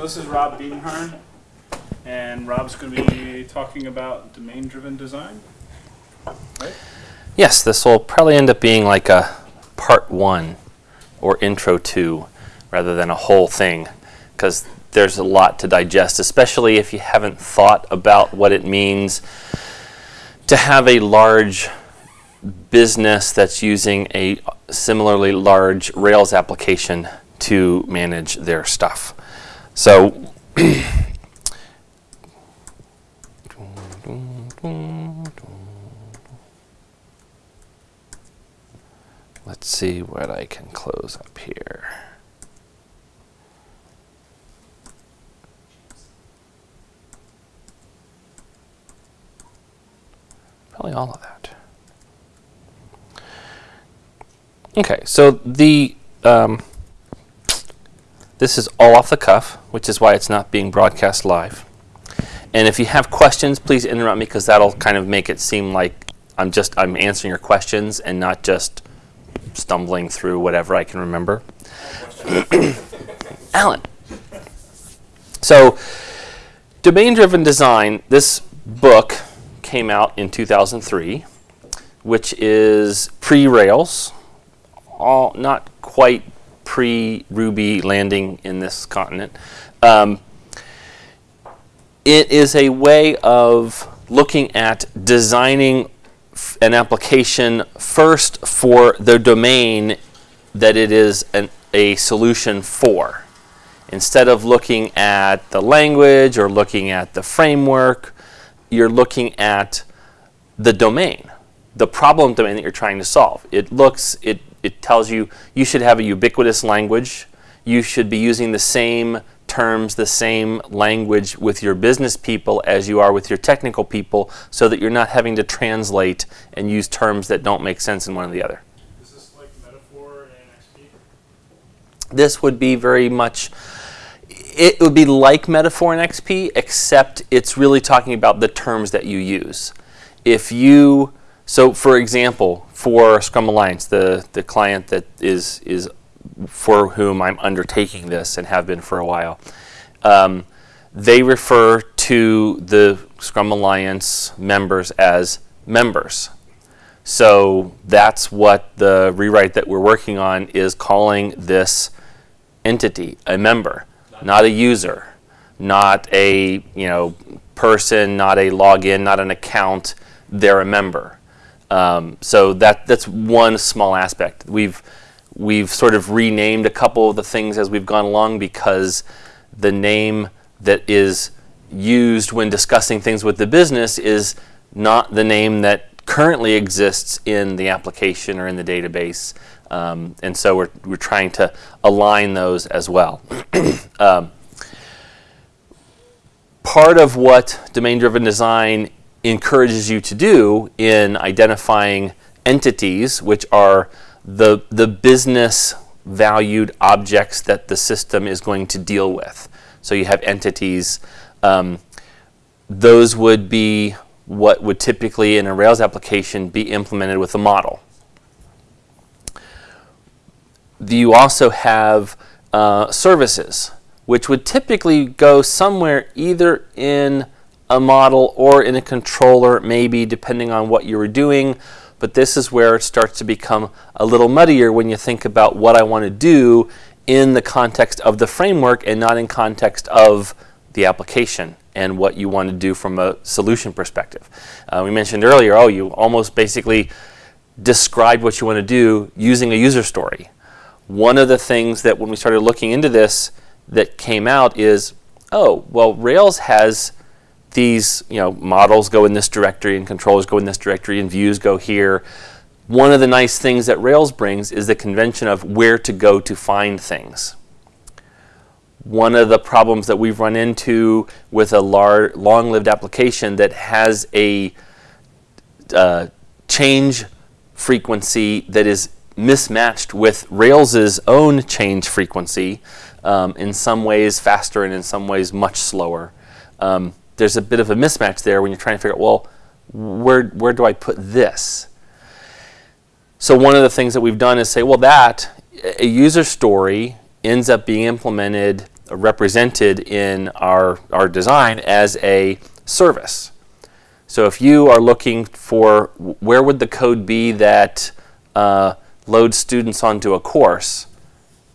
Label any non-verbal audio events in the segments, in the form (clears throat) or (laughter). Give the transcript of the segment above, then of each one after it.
So this is Rob Biedenharn, and Rob's going to be talking about domain-driven design. Right? Yes, this will probably end up being like a part one or intro two rather than a whole thing because there's a lot to digest, especially if you haven't thought about what it means to have a large business that's using a similarly large Rails application to manage their stuff. So (clears throat) let's see what I can close up here. Probably all of that. Okay, so the um, this is all off the cuff, which is why it's not being broadcast live. And if you have questions, please interrupt me because that'll kind of make it seem like I'm just I'm answering your questions and not just stumbling through whatever I can remember. (coughs) Alan. So, domain-driven design. This book came out in 2003, which is pre-Rails all not quite pre-Ruby landing in this continent. Um, it is a way of looking at designing an application first for the domain that it is an, a solution for. Instead of looking at the language or looking at the framework, you're looking at the domain, the problem domain that you're trying to solve. It looks, it it tells you you should have a ubiquitous language. You should be using the same terms, the same language with your business people as you are with your technical people so that you're not having to translate and use terms that don't make sense in one or the other. Is this like metaphor and XP? This would be very much, it would be like metaphor and XP, except it's really talking about the terms that you use. If you, so for example, for Scrum Alliance, the, the client that is, is for whom I'm undertaking this and have been for a while, um, they refer to the Scrum Alliance members as members. So that's what the rewrite that we're working on is calling this entity, a member, not a user, not a you know person, not a login, not an account. They're a member. Um, so that that's one small aspect. We've we've sort of renamed a couple of the things as we've gone along because the name that is used when discussing things with the business is not the name that currently exists in the application or in the database. Um, and so we're, we're trying to align those as well. (clears throat) um, part of what domain-driven design encourages you to do in identifying entities, which are the, the business valued objects that the system is going to deal with. So you have entities. Um, those would be what would typically in a Rails application be implemented with a model. You also have uh, services, which would typically go somewhere either in a model or in a controller, maybe depending on what you were doing. But this is where it starts to become a little muddier when you think about what I want to do in the context of the framework and not in context of the application and what you want to do from a solution perspective. Uh, we mentioned earlier, oh, you almost basically described what you want to do using a user story. One of the things that when we started looking into this that came out is, oh, well, Rails has these you know models go in this directory and controllers go in this directory and views go here. One of the nice things that Rails brings is the convention of where to go to find things. One of the problems that we've run into with a long-lived application that has a uh, change frequency that is mismatched with Rails's own change frequency, um, in some ways faster and in some ways much slower. Um, there's a bit of a mismatch there when you're trying to figure out, well, where, where do I put this? So one of the things that we've done is say, well, that, a user story ends up being implemented represented in our, our design as a service. So if you are looking for where would the code be that uh, loads students onto a course,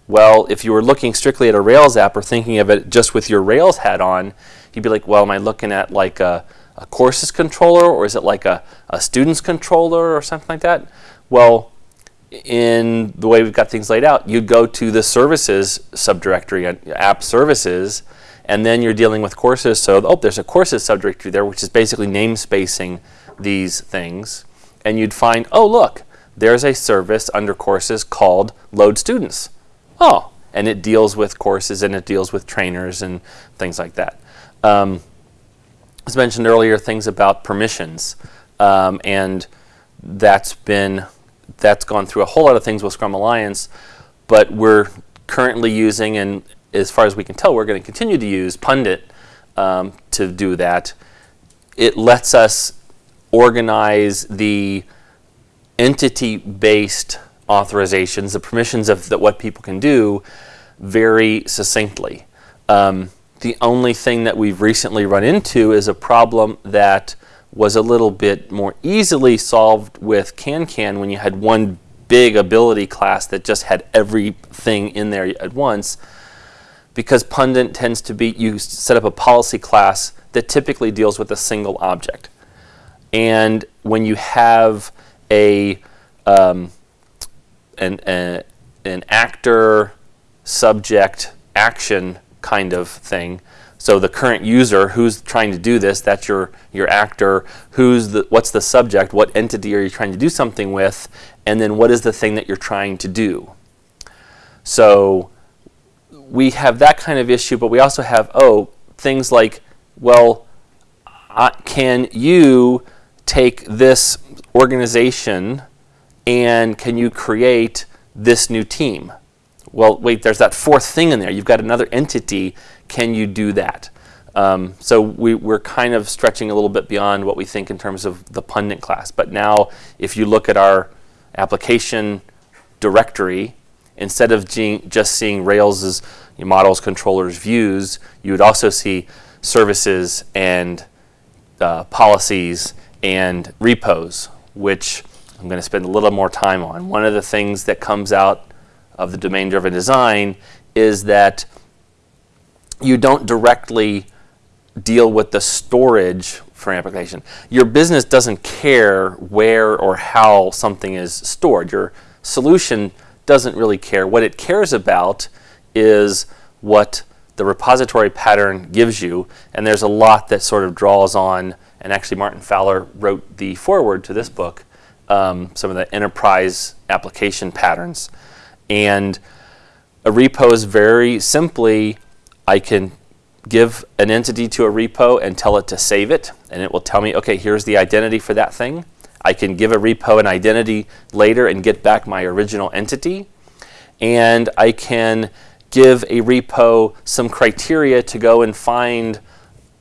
well, if you were looking strictly at a Rails app or thinking of it just with your Rails hat on, you'd be like, well, am I looking at like a, a courses controller or is it like a, a students controller or something like that? Well, in the way we've got things laid out, you'd go to the services subdirectory, uh, app services, and then you're dealing with courses. So, oh, there's a courses subdirectory there, which is basically namespacing these things. And you'd find, oh, look, there's a service under courses called load students. Oh, and it deals with courses and it deals with trainers and things like that. Um, as mentioned earlier, things about permissions. Um, and that's been that's gone through a whole lot of things with Scrum Alliance, but we're currently using, and as far as we can tell, we're going to continue to use Pundit um, to do that. It lets us organize the entity-based authorizations, the permissions of the, what people can do, very succinctly. Um, the only thing that we've recently run into is a problem that was a little bit more easily solved with CanCan when you had one big ability class that just had everything in there at once. Because Pundit tends to be, you set up a policy class that typically deals with a single object. And when you have a, um, an, a, an actor, subject, action kind of thing, so the current user who's trying to do this, that's your, your actor. Who's the, what's the subject? What entity are you trying to do something with? And then what is the thing that you're trying to do? So we have that kind of issue, but we also have, oh, things like, well, can you take this organization and can you create this new team? Well, wait, there's that fourth thing in there. You've got another entity can you do that? Um, so we, are kind of stretching a little bit beyond what we think in terms of the pundit class. But now if you look at our application directory, instead of just seeing Rails' models, controllers, views, you would also see services and uh, policies and repos, which I'm going to spend a little more time on. One of the things that comes out of the domain-driven design is that you don't directly deal with the storage for an application. Your business doesn't care where or how something is stored. Your solution doesn't really care. What it cares about is what the repository pattern gives you, and there's a lot that sort of draws on, and actually Martin Fowler wrote the foreword to this book, um, some of the enterprise application patterns. And a repo is very simply I can give an entity to a repo and tell it to save it, and it will tell me, okay, here's the identity for that thing. I can give a repo an identity later and get back my original entity. And I can give a repo some criteria to go and find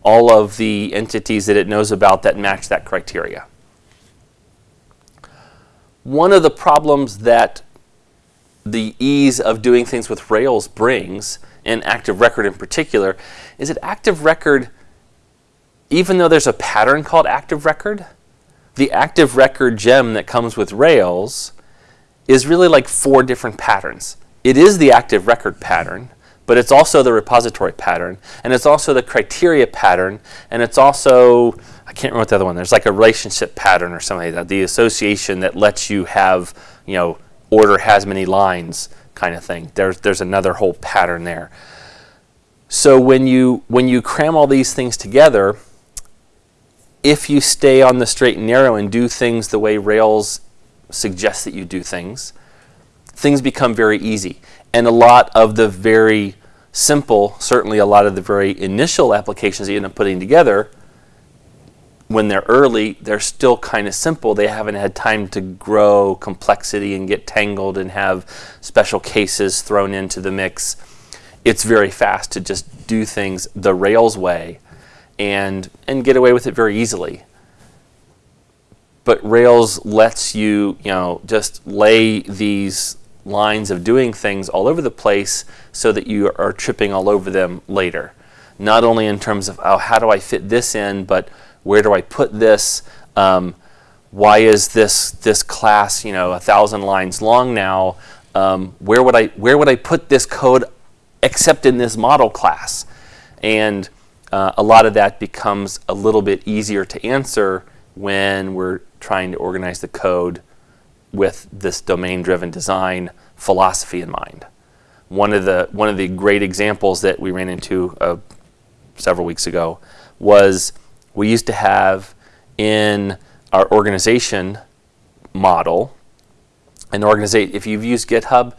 all of the entities that it knows about that match that criteria. One of the problems that the ease of doing things with Rails brings and active record in particular, is that active record, even though there's a pattern called active record, the active record gem that comes with Rails is really like four different patterns. It is the active record pattern, but it's also the repository pattern, and it's also the criteria pattern, and it's also, I can't remember what the other one, there's like a relationship pattern or something like that, the association that lets you have, you know, order has many lines kind of thing. There's, there's another whole pattern there. So when you, when you cram all these things together, if you stay on the straight and narrow and do things the way Rails suggests that you do things, things become very easy. And a lot of the very simple, certainly a lot of the very initial applications that you end up putting together when they're early, they're still kind of simple. They haven't had time to grow complexity and get tangled and have special cases thrown into the mix. It's very fast to just do things the Rails way and, and get away with it very easily. But Rails lets you, you know, just lay these lines of doing things all over the place so that you are tripping all over them later. Not only in terms of, oh, how do I fit this in, but where do I put this? Um, why is this this class, you know, a thousand lines long now? Um, where would I where would I put this code except in this model class? And uh, a lot of that becomes a little bit easier to answer when we're trying to organize the code with this domain-driven design philosophy in mind. One of the one of the great examples that we ran into uh, several weeks ago was we used to have in our organization model an organization. If you've used GitHub,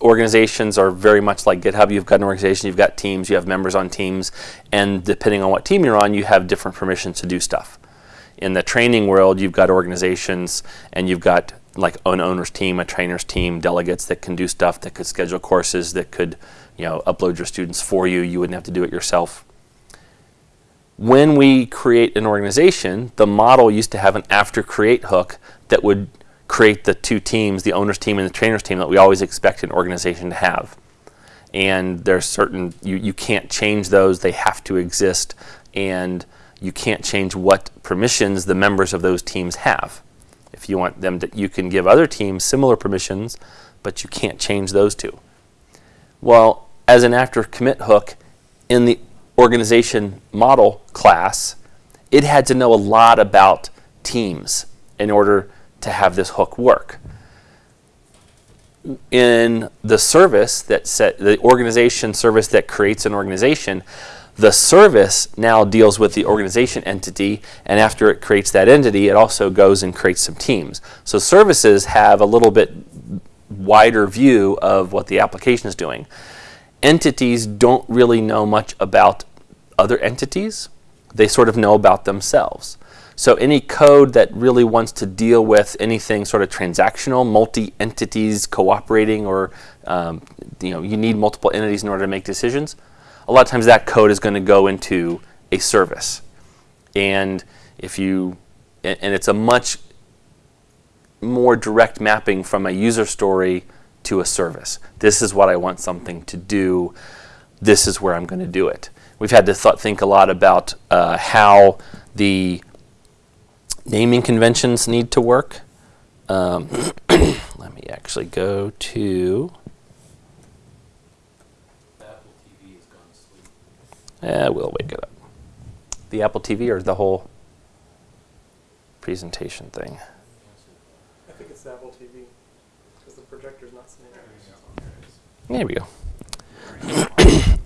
organizations are very much like GitHub. You've got an organization, you've got teams, you have members on teams, and depending on what team you're on, you have different permissions to do stuff. In the training world, you've got organizations and you've got like an owner's team, a trainer's team, delegates that can do stuff, that could schedule courses, that could, you know, upload your students for you. You wouldn't have to do it yourself. When we create an organization, the model used to have an after create hook that would create the two teams, the owner's team and the trainer's team that we always expect an organization to have. And there's certain, you, you can't change those, they have to exist, and you can't change what permissions the members of those teams have. If you want them to, you can give other teams similar permissions, but you can't change those two. Well, as an after commit hook in the organization model class, it had to know a lot about teams in order to have this hook work. In the service that set the organization service that creates an organization, the service now deals with the organization entity, and after it creates that entity, it also goes and creates some teams. So services have a little bit wider view of what the application is doing. Entities don't really know much about other entities. They sort of know about themselves. So any code that really wants to deal with anything sort of transactional, multi-entities cooperating, or um, you know, you need multiple entities in order to make decisions, a lot of times that code is going to go into a service. And if you, and it's a much more direct mapping from a user story to a service. This is what I want something to do. This is where I'm going to do it. We've had to th think a lot about uh, how the naming conventions need to work. Um, (clears throat) let me actually go to Yeah, we'll wake it up. The Apple TV or the whole presentation thing? I think it's the Apple TV because the projector's not sitting there. There we go.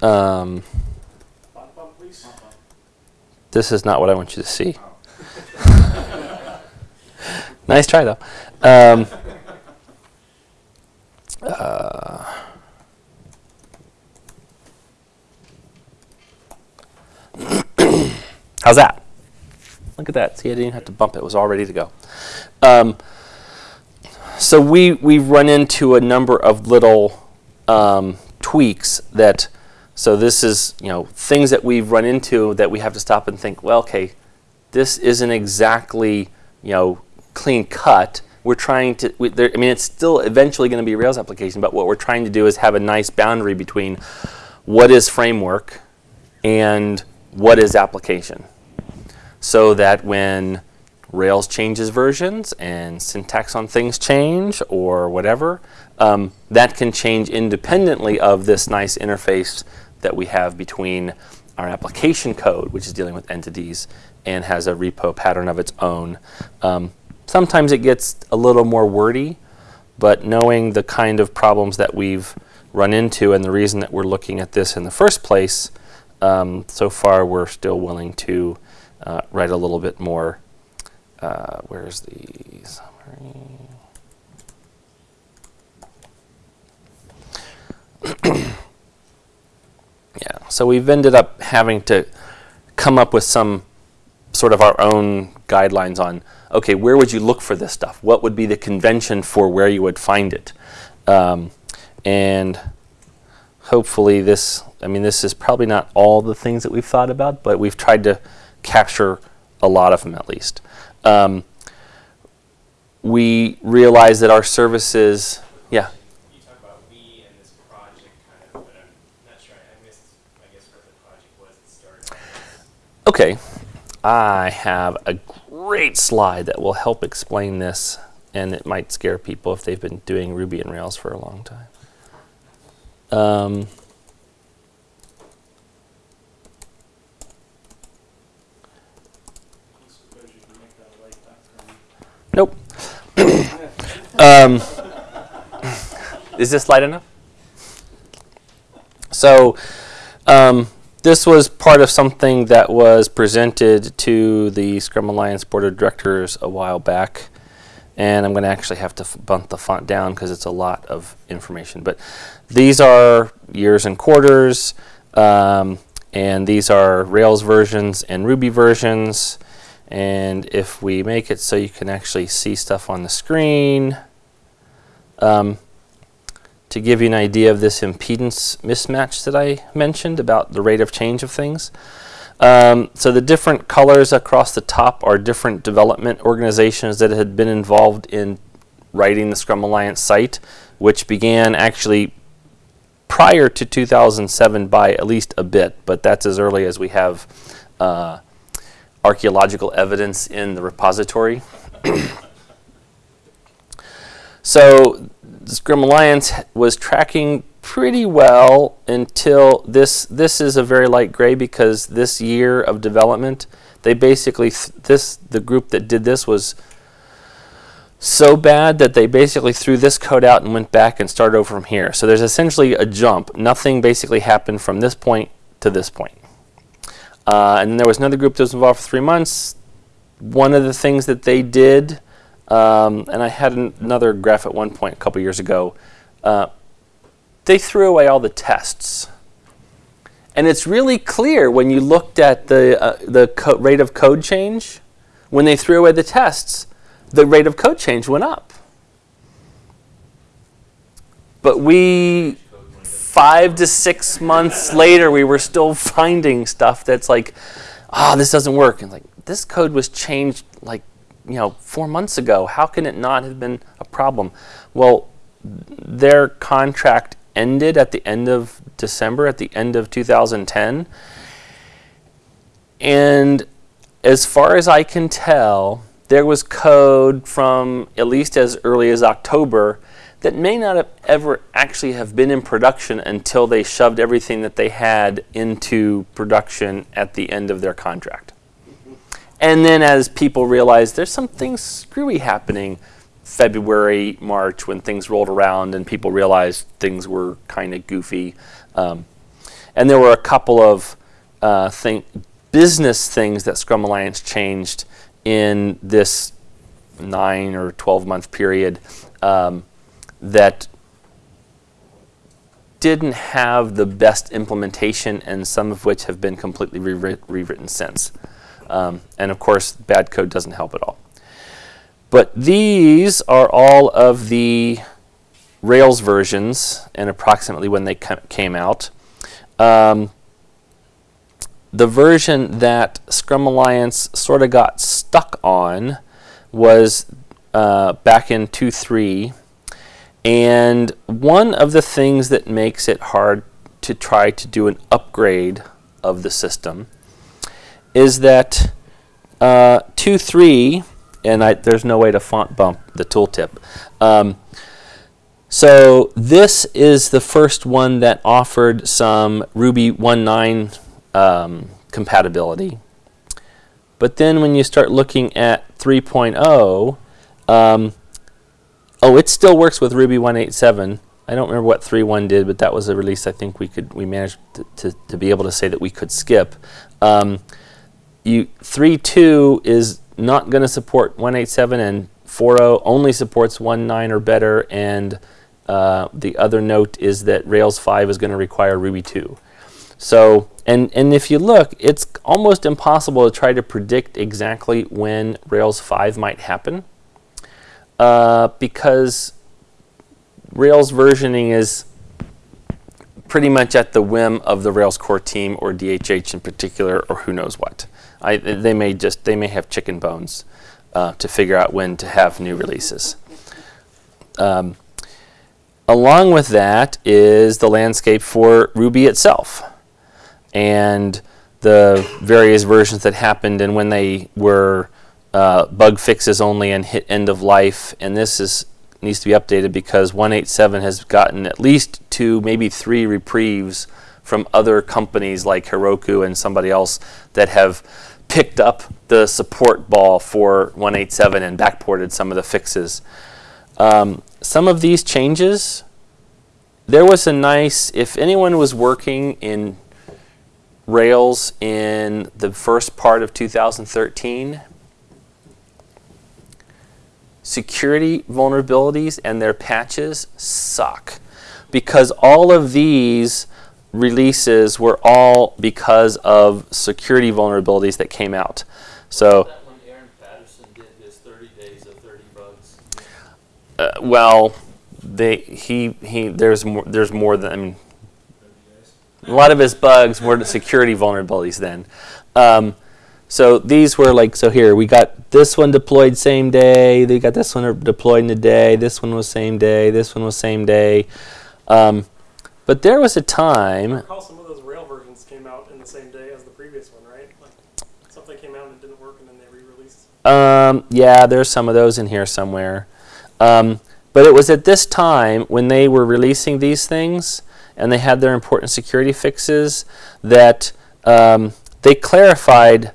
(coughs) um, Bum, bum, please. this is not what I want you to see. (laughs) nice try, though. Um, uh, (coughs) how's that? Look at that. See, I didn't have to bump it. It was all ready to go. Um, so we, we've run into a number of little um, tweaks that, so this is, you know, things that we've run into that we have to stop and think, well, okay, this isn't exactly, you know, clean cut. We're trying to, we, there, I mean, it's still eventually going to be a Rails application, but what we're trying to do is have a nice boundary between what is framework and what is application. So that when Rails changes versions and syntax on things change or whatever, um, that can change independently of this nice interface that we have between our application code, which is dealing with entities and has a repo pattern of its own. Um, sometimes it gets a little more wordy, but knowing the kind of problems that we've run into and the reason that we're looking at this in the first place, um, so far we're still willing to uh, write a little bit more. Uh, where's the summary? (clears throat) yeah, so we've ended up having to come up with some sort of our own guidelines on, okay, where would you look for this stuff? What would be the convention for where you would find it? Um, and hopefully this, I mean, this is probably not all the things that we've thought about, but we've tried to capture a lot of them at least. Um, we realize that our services, yeah, Okay, I have a great slide that will help explain this, and it might scare people if they've been doing Ruby and Rails for a long time. Um, nope. (coughs) um, (coughs) is this light enough? So, um, this was part of something that was presented to the Scrum Alliance Board of Directors a while back. And I'm going to actually have to bump the font down because it's a lot of information. But these are years and quarters, um, and these are Rails versions and Ruby versions. And if we make it so you can actually see stuff on the screen, um, to give you an idea of this impedance mismatch that I mentioned about the rate of change of things. Um, so the different colors across the top are different development organizations that had been involved in writing the Scrum Alliance site, which began actually prior to 2007 by at least a bit, but that's as early as we have uh, archaeological evidence in the repository. (coughs) so the Scrum Alliance was tracking pretty well until this. This is a very light gray because this year of development, they basically th- this the group that did this was so bad that they basically threw this code out and went back and started over from here. So there's essentially a jump. Nothing basically happened from this point to this point. Uh, and then there was another group that was involved for three months. One of the things that they did um, and I had an, another graph at one point a couple years ago. Uh, they threw away all the tests. And it's really clear when you looked at the, uh, the rate of code change, when they threw away the tests, the rate of code change went up. But we, five to six months later, we were still finding stuff that's like, ah, this doesn't work. And like, this code was changed like you know, four months ago. How can it not have been a problem? Well, their contract ended at the end of December, at the end of 2010. And as far as I can tell, there was code from at least as early as October that may not have ever actually have been in production until they shoved everything that they had into production at the end of their contract. And then as people realized there's something screwy happening, February, March, when things rolled around and people realized things were kind of goofy. Um, and there were a couple of uh, thing, business things that Scrum Alliance changed in this nine or 12 month period um, that didn't have the best implementation, and some of which have been completely rewrit- rewritten since. Um, and of course, bad code doesn't help at all. But these are all of the Rails versions and approximately when they came out. Um, the version that Scrum Alliance sort of got stuck on was uh, back in 2.3. And one of the things that makes it hard to try to do an upgrade of the system is that uh, 2.3, and I, there's no way to font bump the tooltip. Um, so this is the first one that offered some Ruby 1.9 um, compatibility. But then when you start looking at 3.0, um, oh, it still works with Ruby 1.8.7. I don't remember what 3.1 did, but that was a release I think we could we managed to, to, to be able to say that we could skip. Um, you 3.2 is not going to support 187 and 4.0 only supports 1.9 or better and uh, the other note is that Rails 5 is going to require Ruby 2. So, and, and if you look, it's almost impossible to try to predict exactly when Rails 5 might happen uh, because Rails versioning is pretty much at the whim of the Rails core team or DHH in particular or who knows what. I, they may just they may have chicken bones uh, to figure out when to have new releases. Um, along with that is the landscape for Ruby itself, and the various versions that happened and when they were uh, bug fixes only and hit end of life. And this is needs to be updated because 187 has gotten at least two, maybe three reprieves from other companies like Heroku and somebody else that have picked up the support ball for 187 and backported some of the fixes. Um, some of these changes, there was a nice, if anyone was working in Rails in the first part of 2013, security vulnerabilities and their patches suck because all of these releases were all because of security vulnerabilities that came out. So, That when Aaron Patterson did his 30 days of 30 bugs. uh, well, they he he there's more there's more than I mean, a lot of his bugs were security vulnerabilities then. Um, so these were like so here we got this one deployed same day. They got this one deployed in a day. This one was same day. This one was same day. Um, but there was a time. recall some of those rail versions came out in the same day as the previous one, right? Like something came out and didn't work, and then they re-released. Um, yeah, there's some of those in here somewhere. Um, but it was at this time when they were releasing these things and they had their important security fixes that um, they clarified,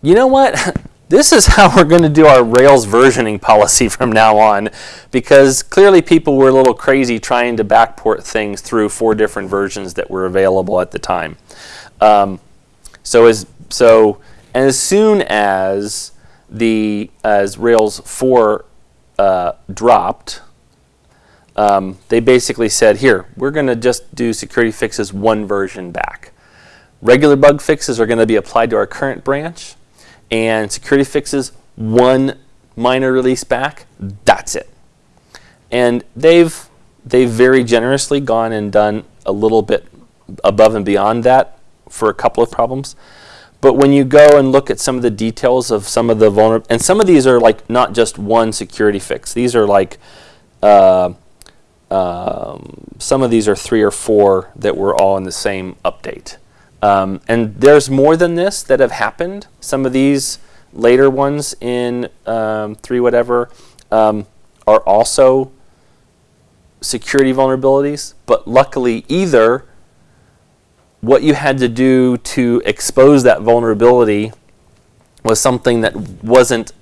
you know what? (laughs) this is how we're going to do our Rails versioning policy (laughs) from now on because clearly people were a little crazy trying to backport things through four different versions that were available at the time. Um, so as so as soon as the as Rails 4 uh, dropped, um, they basically said, here, we're going to just do security fixes one version back. Regular bug fixes are going to be applied to our current branch, and security fixes one minor release back. That's it. And they've they've very generously gone and done a little bit above and beyond that for a couple of problems. But when you go and look at some of the details of some of the vulnerable, and some of these are like not just one security fix. These are like, uh, um, some of these are three or four that were all in the same update. Um, and there's more than this that have happened. Some of these later ones in um, three whatever um, are also security vulnerabilities. But luckily, either what you had to do to expose that vulnerability was something that wasn't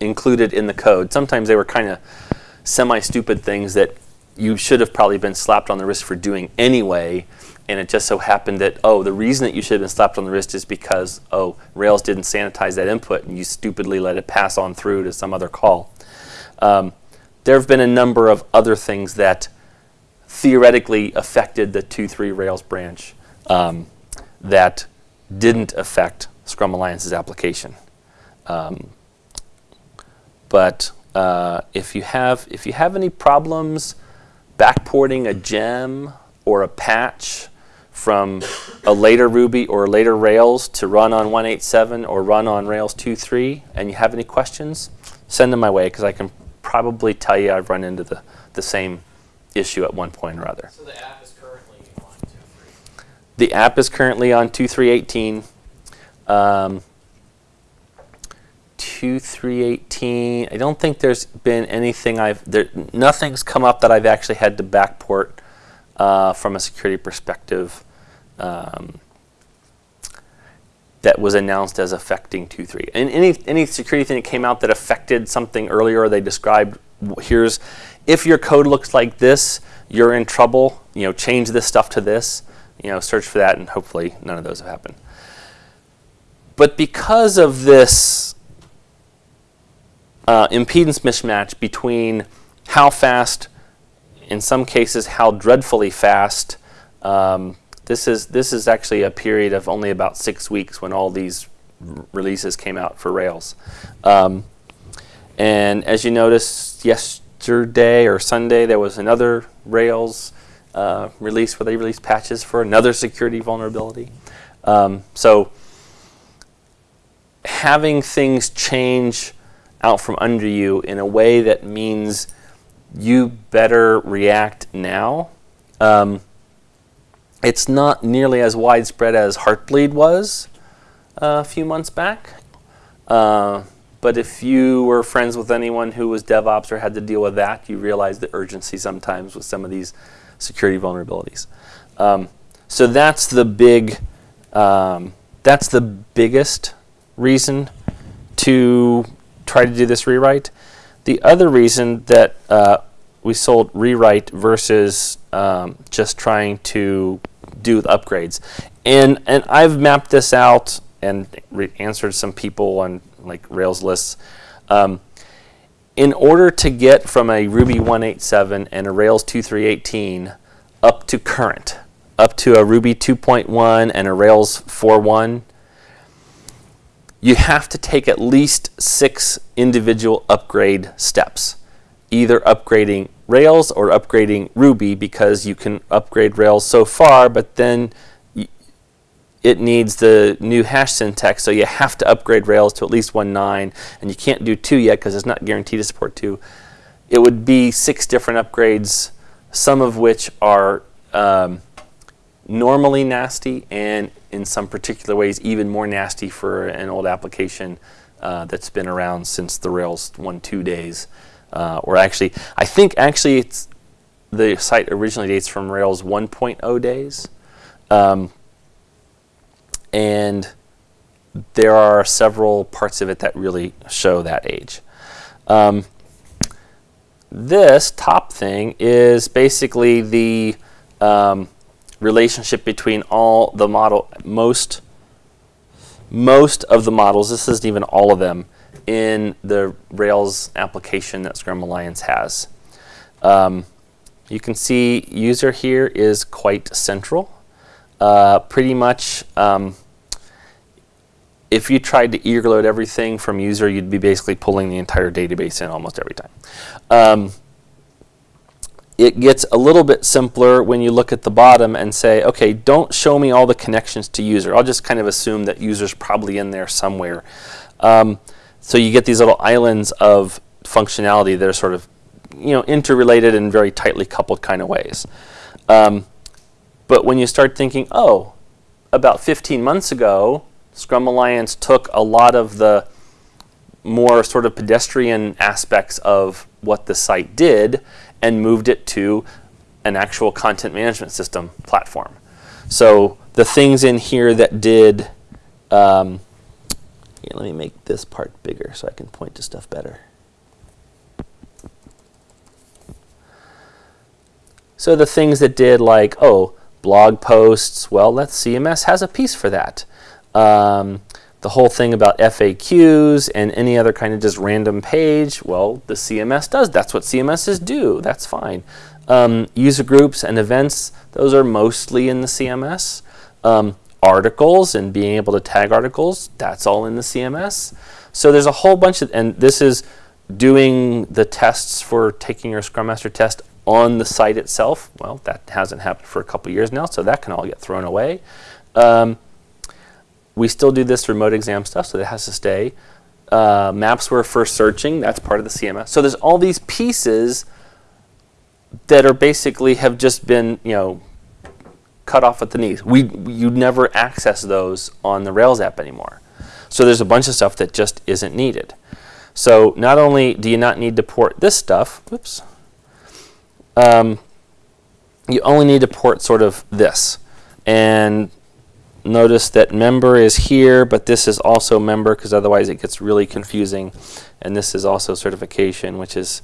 included in the code. Sometimes they were kind of semi-stupid things that you should have probably been slapped on the wrist for doing anyway. And it just so happened that, oh, the reason that you should have been slapped on the wrist is because, oh, Rails didn't sanitize that input and you stupidly let it pass on through to some other call. Um, there have been a number of other things that theoretically affected the 2.3 Rails branch um, that didn't affect Scrum Alliance's application. Um, but uh, if you have if you have any problems backporting a gem or a patch from a later Ruby or later Rails to run on 187 or run on Rails 2.3 and you have any questions, send them my way because I can probably tell you I've run into the, the same issue at one point or other. So the app is currently on 2.3. The app is currently on 2.3.18. Um, 2.3.18, I don't think there's been anything I've, there, nothing's come up that I've actually had to backport uh, from a security perspective um, that was announced as affecting 2.3. And any, any security thing that came out that affected something earlier, they described, here's, if your code looks like this, you're in trouble, you know, change this stuff to this, you know, search for that, and hopefully none of those have happened. But because of this uh, impedance mismatch between how fast, in some cases, how dreadfully fast. Um, this is this is actually a period of only about six weeks when all these releases came out for Rails. Um, and as you noticed yesterday or Sunday, there was another Rails uh, release where they released patches for another security vulnerability. Um, so having things change out from under you in a way that means you better react now. Um, it's not nearly as widespread as Heartbleed was, a few months back. Uh, but if you were friends with anyone who was DevOps or had to deal with that, you realize the urgency sometimes with some of these security vulnerabilities. Um, so that's the big, um, that's the biggest reason to try to do this rewrite. The other reason that uh, we sold rewrite versus um, just trying to do the upgrades, and and I've mapped this out and re- answered some people on like Rails lists. Um, in order to get from a Ruby 187 and a Rails 2318 up to current, up to a Ruby 2.1 and a Rails 4.1, you have to take at least six individual upgrade steps, either upgrading Rails or upgrading Ruby because you can upgrade Rails so far, but then it needs the new hash syntax, so you have to upgrade Rails to at least 1.9, and you can't do 2 yet because it's not guaranteed to support 2. It would be six different upgrades, some of which are um, normally nasty and in some particular ways even more nasty for an old application uh, that's been around since the Rails 1.2 days. Uh, or actually, I think actually the site originally dates from Rails 1.0 days. Um, and there are several parts of it that really show that age. Um, this top thing is basically the um, relationship between all the model most most of the models this isn't even all of them in the rails application that scrum alliance has um, you can see user here is quite central uh, pretty much um, if you tried to eager load everything from user you'd be basically pulling the entire database in almost every time um, it gets a little bit simpler when you look at the bottom and say, okay, don't show me all the connections to user. I'll just kind of assume that user's probably in there somewhere. Um, so you get these little islands of functionality that are sort of, you know, interrelated in very tightly coupled kind of ways. Um, but when you start thinking, oh, about 15 months ago, Scrum Alliance took a lot of the more sort of pedestrian aspects of what the site did and moved it to an actual content management system platform. So the things in here that did, um, here, let me make this part bigger so I can point to stuff better. So the things that did like, oh, blog posts, well, let's CMS has a piece for that. Um, the whole thing about FAQs and any other kind of just random page, well, the CMS does. That's what CMSs do. That's fine. Um, user groups and events, those are mostly in the CMS. Um, articles and being able to tag articles, that's all in the CMS. So there's a whole bunch of, and this is doing the tests for taking your Scrum Master test on the site itself. Well, that hasn't happened for a couple years now, so that can all get thrown away. Um, we still do this remote exam stuff, so that has to stay. Uh, Mapsware for searching, that's part of the CMS. So there's all these pieces that are basically have just been, you know, cut off at the knees. We you never access those on the Rails app anymore. So there's a bunch of stuff that just isn't needed. So not only do you not need to port this stuff, whoops, um, you only need to port sort of this. And notice that member is here, but this is also member because otherwise it gets really confusing. And this is also certification, which is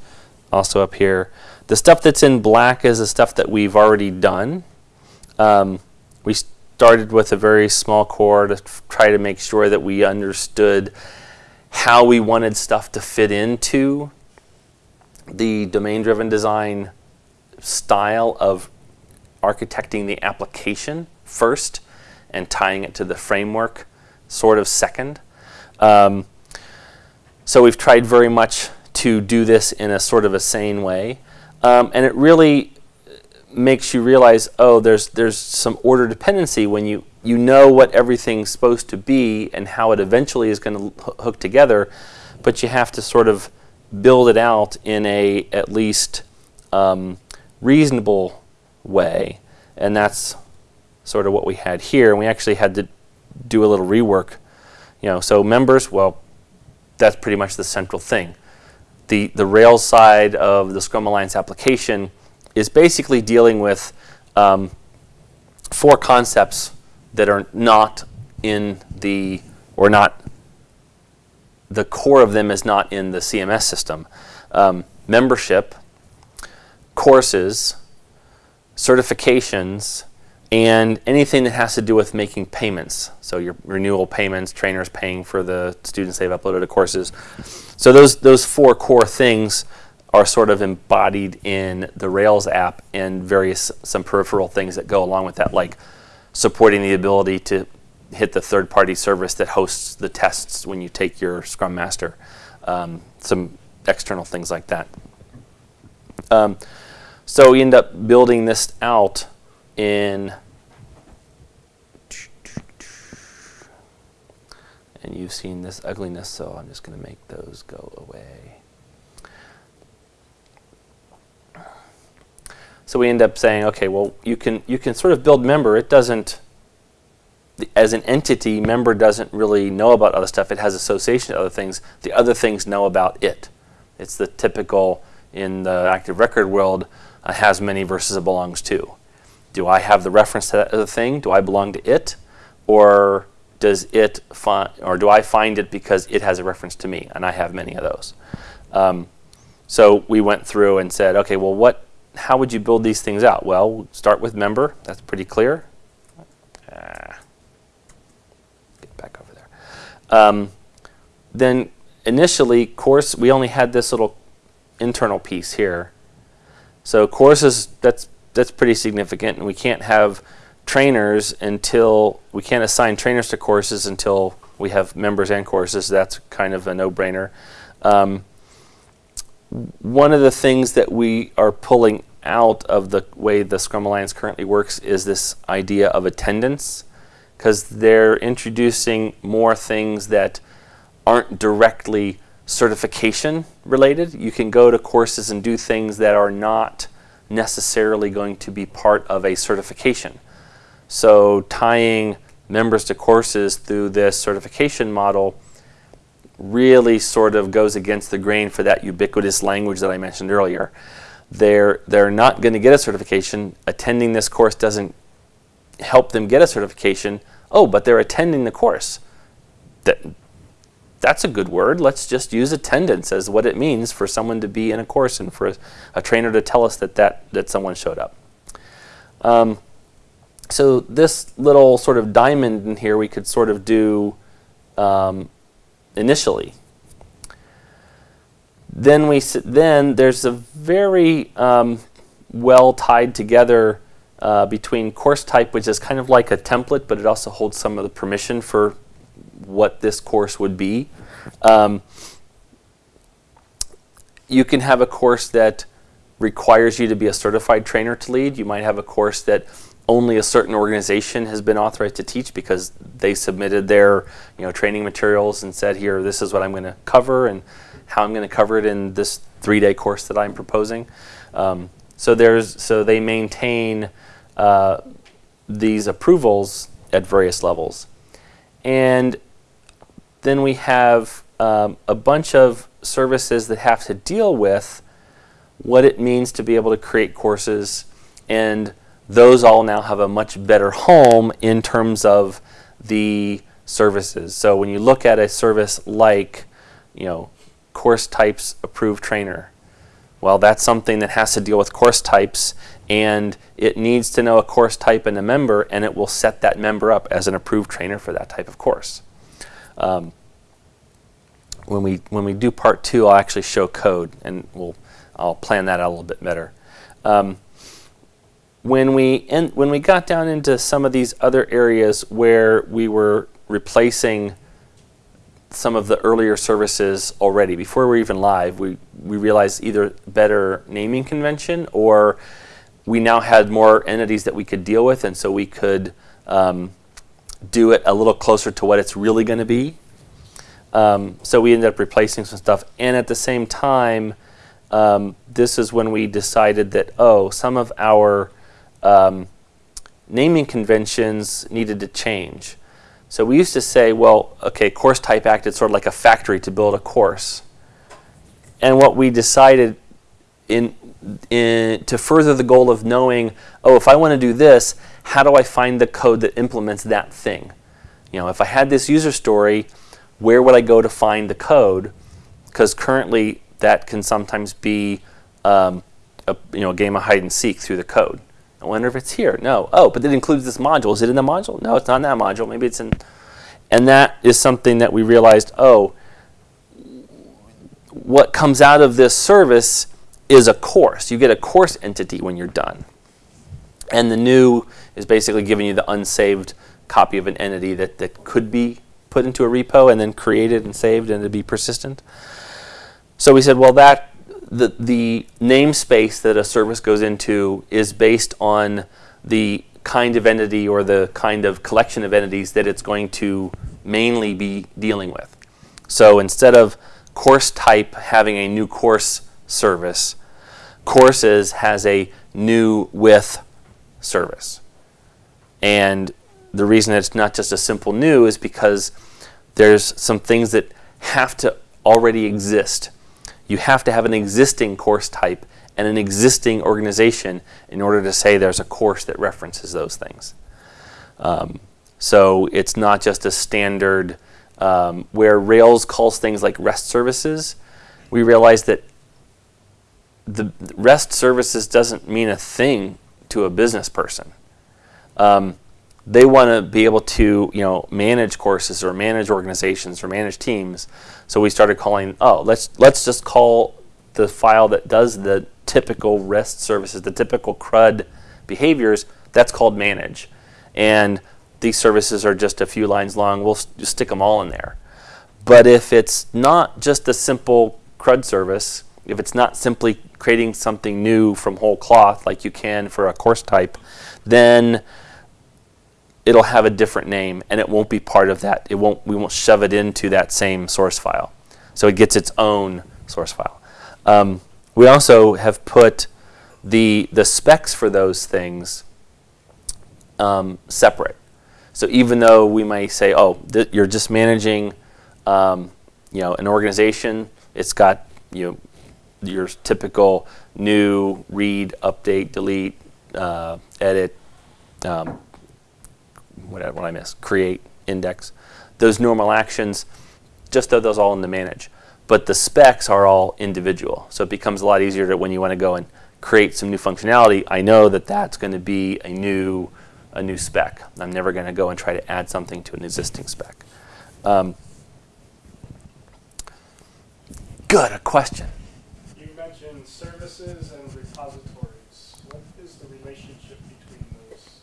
also up here. The stuff that's in black is the stuff that we've already done. Um, we started with a very small core to try to make sure that we understood how we wanted stuff to fit into the domain-driven design style of architecting the application first and tying it to the framework sort of second. Um, so we've tried very much to do this in a sort of a sane way. Um, and it really makes you realize, oh, there's, there's some order dependency when you, you know what everything's supposed to be and how it eventually is going to hook together, but you have to sort of build it out in a at least um, reasonable way. And that's sort of what we had here. And we actually had to do a little rework You know, so members, well, that's pretty much the central thing. The, the Rails side of the Scrum Alliance application is basically dealing with um, four concepts that are not in the, or not, the core of them is not in the CMS system. Um, membership, courses, certifications, and anything that has to do with making payments. So your renewal payments, trainers paying for the students they've uploaded to courses. So those, those four core things are sort of embodied in the Rails app and various, some peripheral things that go along with that, like supporting the ability to hit the third-party service that hosts the tests when you take your Scrum Master. Um, some external things like that. Um, so we end up building this out in and you've seen this ugliness so I'm just going to make those go away. So we end up saying okay well you can you can sort of build member it doesn't as an entity member doesn't really know about other stuff it has association to other things the other things know about it it's the typical in the active record world uh, has many versus a belongs to. Do I have the reference to that other thing? Do I belong to it? Or does it find, or do I find it because it has a reference to me? And I have many of those. Um, so we went through and said, okay, well, what, how would you build these things out? Well, start with member. That's pretty clear. Ah. get back over there. Um, then initially, course, we only had this little internal piece here. So courses, that's, that's pretty significant, and we can't have trainers until, we can't assign trainers to courses until we have members and courses. That's kind of a no-brainer. Um, one of the things that we are pulling out of the way the Scrum Alliance currently works is this idea of attendance, because they're introducing more things that aren't directly certification related. You can go to courses and do things that are not necessarily going to be part of a certification. So tying members to courses through this certification model really sort of goes against the grain for that ubiquitous language that I mentioned earlier. They're, they're not going to get a certification. Attending this course doesn't help them get a certification. Oh, but they're attending the course. That, that's a good word. Let's just use attendance as what it means for someone to be in a course and for a, a trainer to tell us that, that, that someone showed up. Um, so this little sort of diamond in here we could sort of do um, initially. Then we then there's a very um, well tied together uh, between course type, which is kind of like a template, but it also holds some of the permission for what this course would be. Um, you can have a course that requires you to be a certified trainer to lead. You might have a course that only a certain organization has been authorized to teach because they submitted their you know, training materials and said, here, this is what I'm going to cover and how I'm going to cover it in this three-day course that I'm proposing. Um, so there's so they maintain uh, these approvals at various levels. And then we have um, a bunch of services that have to deal with what it means to be able to create courses and those all now have a much better home in terms of the services. So when you look at a service like, you know, course types approved trainer, well, that's something that has to deal with course types and it needs to know a course type and a member and it will set that member up as an approved trainer for that type of course. Um, when we when we do part two, I'll actually show code, and we'll I'll plan that out a little bit better. Um, when we in, when we got down into some of these other areas where we were replacing some of the earlier services already before we are even live, we we realized either better naming convention or we now had more entities that we could deal with, and so we could um, do it a little closer to what it's really going to be. Um, so we ended up replacing some stuff. And at the same time, um, this is when we decided that, oh, some of our um, naming conventions needed to change. So we used to say, well, okay, course type acted sort of like a factory to build a course. And what we decided in, in to further the goal of knowing, oh, if I want to do this, how do I find the code that implements that thing? You know, if I had this user story, where would I go to find the code? Because currently that can sometimes be um, a you know a game of hide and seek through the code. I wonder if it's here. No. Oh, but it includes this module. Is it in the module? No, it's not in that module. Maybe it's in. And that is something that we realized. Oh, what comes out of this service is a course. You get a course entity when you're done. And the new is basically giving you the unsaved copy of an entity that, that could be put into a repo and then created and saved and to be persistent. So we said, well, that the, the namespace that a service goes into is based on the kind of entity or the kind of collection of entities that it's going to mainly be dealing with. So instead of course type having a new course service, courses has a new with service. And the reason it's not just a simple new is because there's some things that have to already exist. You have to have an existing course type and an existing organization in order to say there's a course that references those things. Um, so it's not just a standard um, where Rails calls things like REST services. We realize that the REST services doesn't mean a thing to a business person. Um, they want to be able to, you know, manage courses or manage organizations or manage teams. So we started calling, oh, let's let's just call the file that does the typical REST services, the typical CRUD behaviors. That's called manage, and these services are just a few lines long. We'll just stick them all in there. But if it's not just a simple CRUD service, if it's not simply creating something new from whole cloth like you can for a course type, then it'll have a different name and it won't be part of that. It won't, we won't shove it into that same source file. So it gets its own source file. Um, we also have put the, the specs for those things um, separate. So even though we might say, oh, you're just managing um, you know, an organization, it's got you know, your typical new, read, update, delete, uh, edit, um, what, what I miss, create, index. Those normal actions, just throw those all in the manage. But the specs are all individual. So it becomes a lot easier to when you want to go and create some new functionality, I know that that's going to be a new, a new spec. I'm never going to go and try to add something to an existing spec. Um, good, a question. You mentioned services and repositories. What is the relationship between those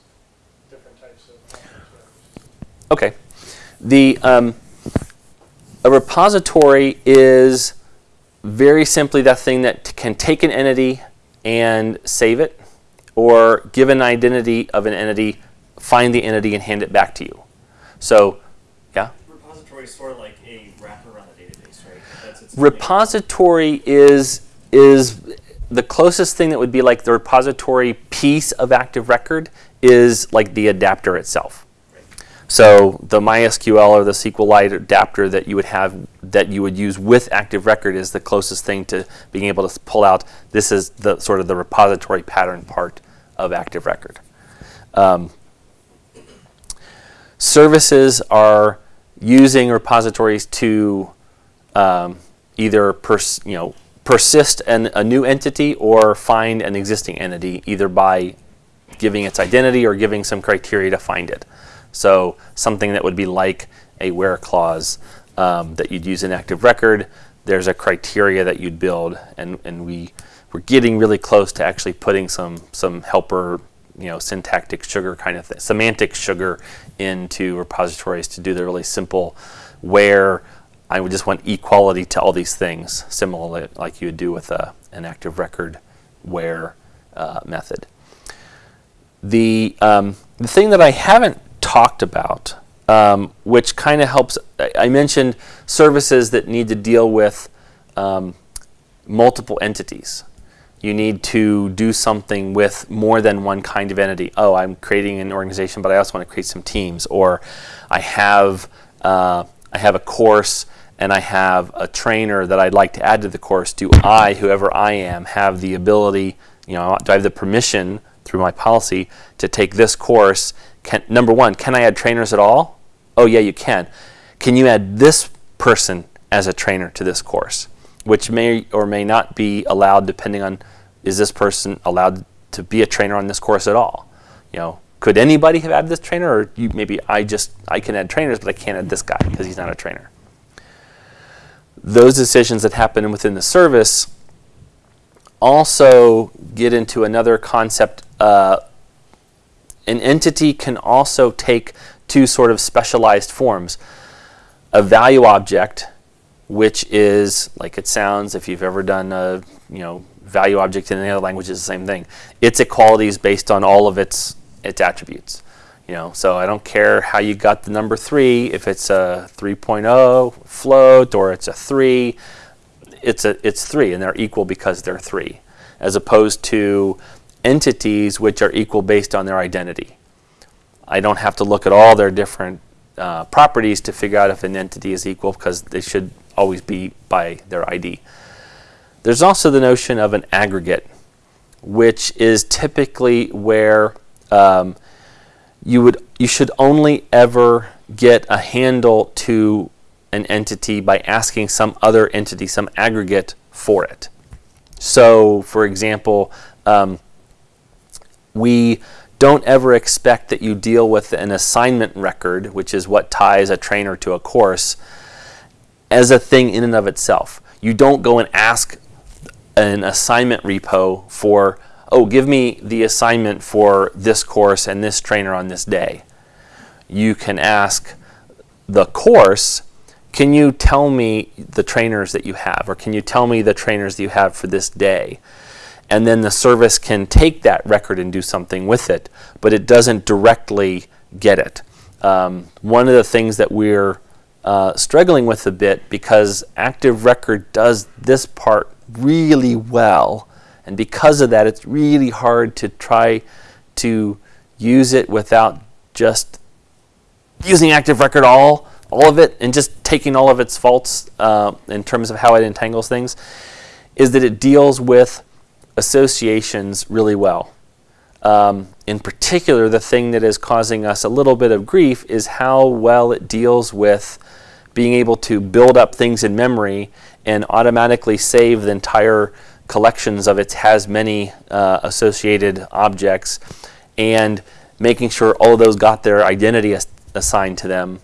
different types of services? Okay. The, um, a repository is very simply that thing that can take an entity and save it, or give an identity of an entity, find the entity, and hand it back to you. So, yeah? Repository is sort of like a wrapper around the database, right? That's its Repository is is the closest thing that would be like the repository piece of Active Record is like the adapter itself. So the MySQL or the SQLite adapter that you would have that you would use with Active Record is the closest thing to being able to pull out. This is the sort of the repository pattern part of Active Record. Um, services are using repositories to um, either you know persist an, a new entity or find an existing entity either by giving its identity or giving some criteria to find it. So something that would be like a where clause um, that you'd use in Active Record, there's a criteria that you'd build, and, and we, we're getting really close to actually putting some, some helper, you know, syntactic sugar kind of thing, semantic sugar into repositories to do the really simple where I would just want equality to all these things, similarly like you would do with a, an Active Record where uh, method. The, um, the thing that I haven't talked about, um, which kind of helps. I mentioned services that need to deal with um, multiple entities. you need to do something with more than one kind of entity. Oh, I'm creating an organization, but I also want to create some teams. Or I have uh, I have a course and I have a trainer that I'd like to add to the course. Do I, whoever I am, have the ability? You know, do I have the permission through my policy to take this course? Can, number one, can I add trainers at all? Oh yeah, you can. Can you add this person as a trainer to this course? Which may or may not be allowed depending on is this person allowed to be a trainer on this course at all? You know, could anybody have added this trainer or you, maybe I just, I can add trainers but I can't add this guy because he's not a trainer. Those decisions that happen within the service also get into another concept. Uh, an entity can also take two sort of specialized forms. A value object, which is like it sounds if you've ever done a you know value object in any other language is the same thing. Its equality is based on all of its its attributes. You know, so I don't care how you got the number three, if it's a 3.0 float or it's a three, it's a it's three and they're equal because they're three, as opposed to entities which are equal based on their identity. I don't have to look at all their different uh, properties to figure out if an entity is equal because they should always be by their ID. There's also the notion of an aggregate, which is typically where um, you would you should only ever get a handle to an entity by asking some other entity, some aggregate for it. So, for example, um, we don't ever expect that you deal with an assignment record, which is what ties a trainer to a course, as a thing in and of itself. You don't go and ask an assignment repo for, oh, give me the assignment for this course and this trainer on this day. You can ask the course, can you tell me the trainers that you have, or can you tell me the trainers that you have for this day? And then the service can take that record and do something with it, but it doesn't directly get it. Um, one of the things that we're uh, struggling with a bit because Active Record does this part really well. And because of that, it's really hard to try to use it without just using Active Record all, all of it, and just taking all of its faults uh, in terms of how it entangles things, is that it deals with associations really well. Um, in particular, the thing that is causing us a little bit of grief is how well it deals with being able to build up things in memory and automatically save the entire collections of its has many uh, associated objects and making sure all of those got their identity as assigned to them.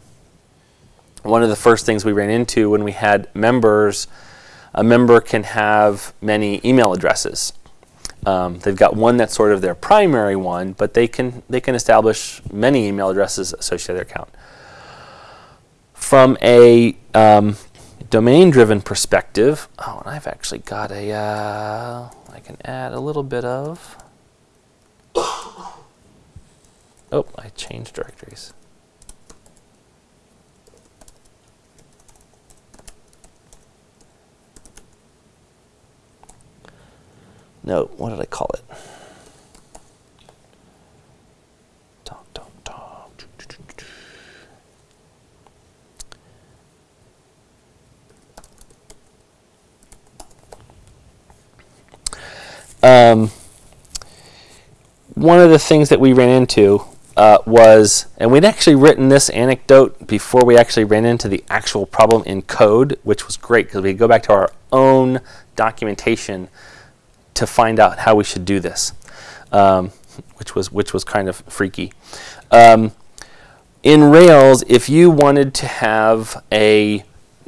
One of the first things we ran into when we had members, a member can have many email addresses. Um, they've got one that's sort of their primary one, but they can they can establish many email addresses associated with their account. From a um, domain-driven perspective, oh, and I've actually got a, uh, I can add a little bit of, (coughs) oh, I changed directories. No, what did I call it? Um, one of the things that we ran into uh, was, and we'd actually written this anecdote before we actually ran into the actual problem in code, which was great because we could go back to our own documentation to find out how we should do this, um, which was which was kind of freaky. Um, in Rails, if you wanted to have a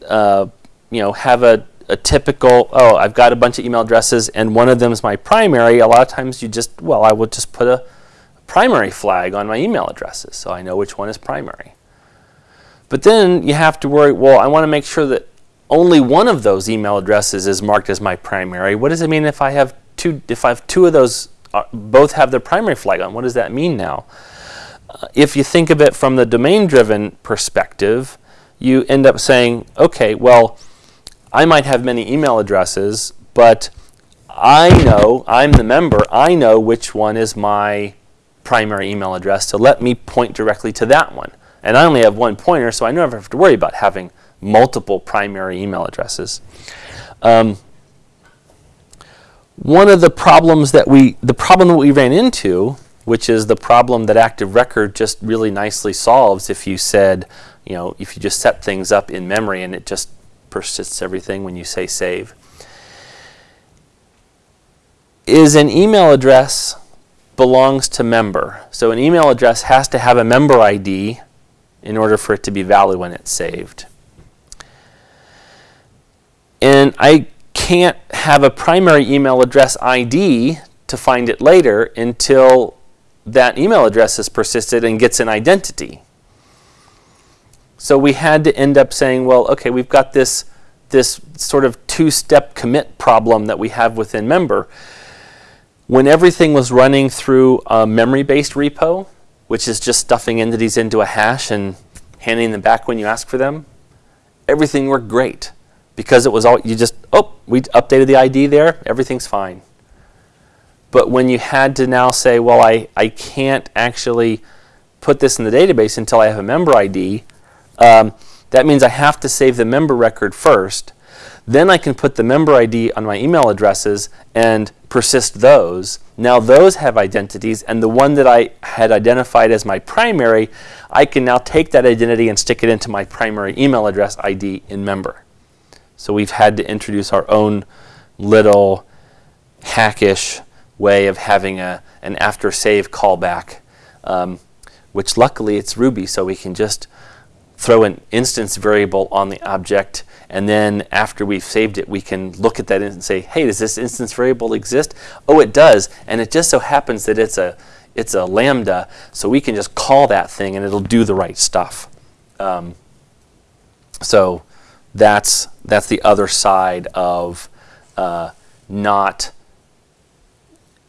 uh, you know have a, a typical oh I've got a bunch of email addresses and one of them is my primary, a lot of times you just well I would just put a primary flag on my email addresses so I know which one is primary. But then you have to worry, well, I want to make sure that only one of those email addresses is marked as my primary. What does it mean if I have two, if I have two of those, uh, both have their primary flag on? What does that mean now? Uh, if you think of it from the domain-driven perspective, you end up saying, okay, well, I might have many email addresses, but I know, I'm the member, I know which one is my primary email address, so let me point directly to that one. And I only have one pointer, so I never have to worry about having multiple primary email addresses. Um, one of the problems that we, the problem that we ran into, which is the problem that Active Record just really nicely solves if you said, you know, if you just set things up in memory and it just persists everything when you say save, is an email address belongs to member. So an email address has to have a member ID in order for it to be valid when it's saved. And I can't have a primary email address ID to find it later until that email address is persisted and gets an identity. So we had to end up saying, well, okay, we've got this, this sort of two-step commit problem that we have within member. When everything was running through a memory-based repo, which is just stuffing entities into a hash and handing them back when you ask for them, everything worked great because it was all you just oh we updated the ID there everything's fine. But when you had to now say well I I can't actually put this in the database until I have a member ID, um, that means I have to save the member record first. Then I can put the member ID on my email addresses and persist those. Now those have identities and the one that I had identified as my primary, I can now take that identity and stick it into my primary email address ID in member. So we've had to introduce our own little hackish way of having a, an after save callback, um, which luckily it's Ruby, so we can just throw an instance variable on the object and then after we've saved it, we can look at that and say, hey, does this instance variable exist? Oh, it does. And it just so happens that it's a, it's a lambda, so we can just call that thing and it'll do the right stuff. Um, so that's, that's the other side of uh, not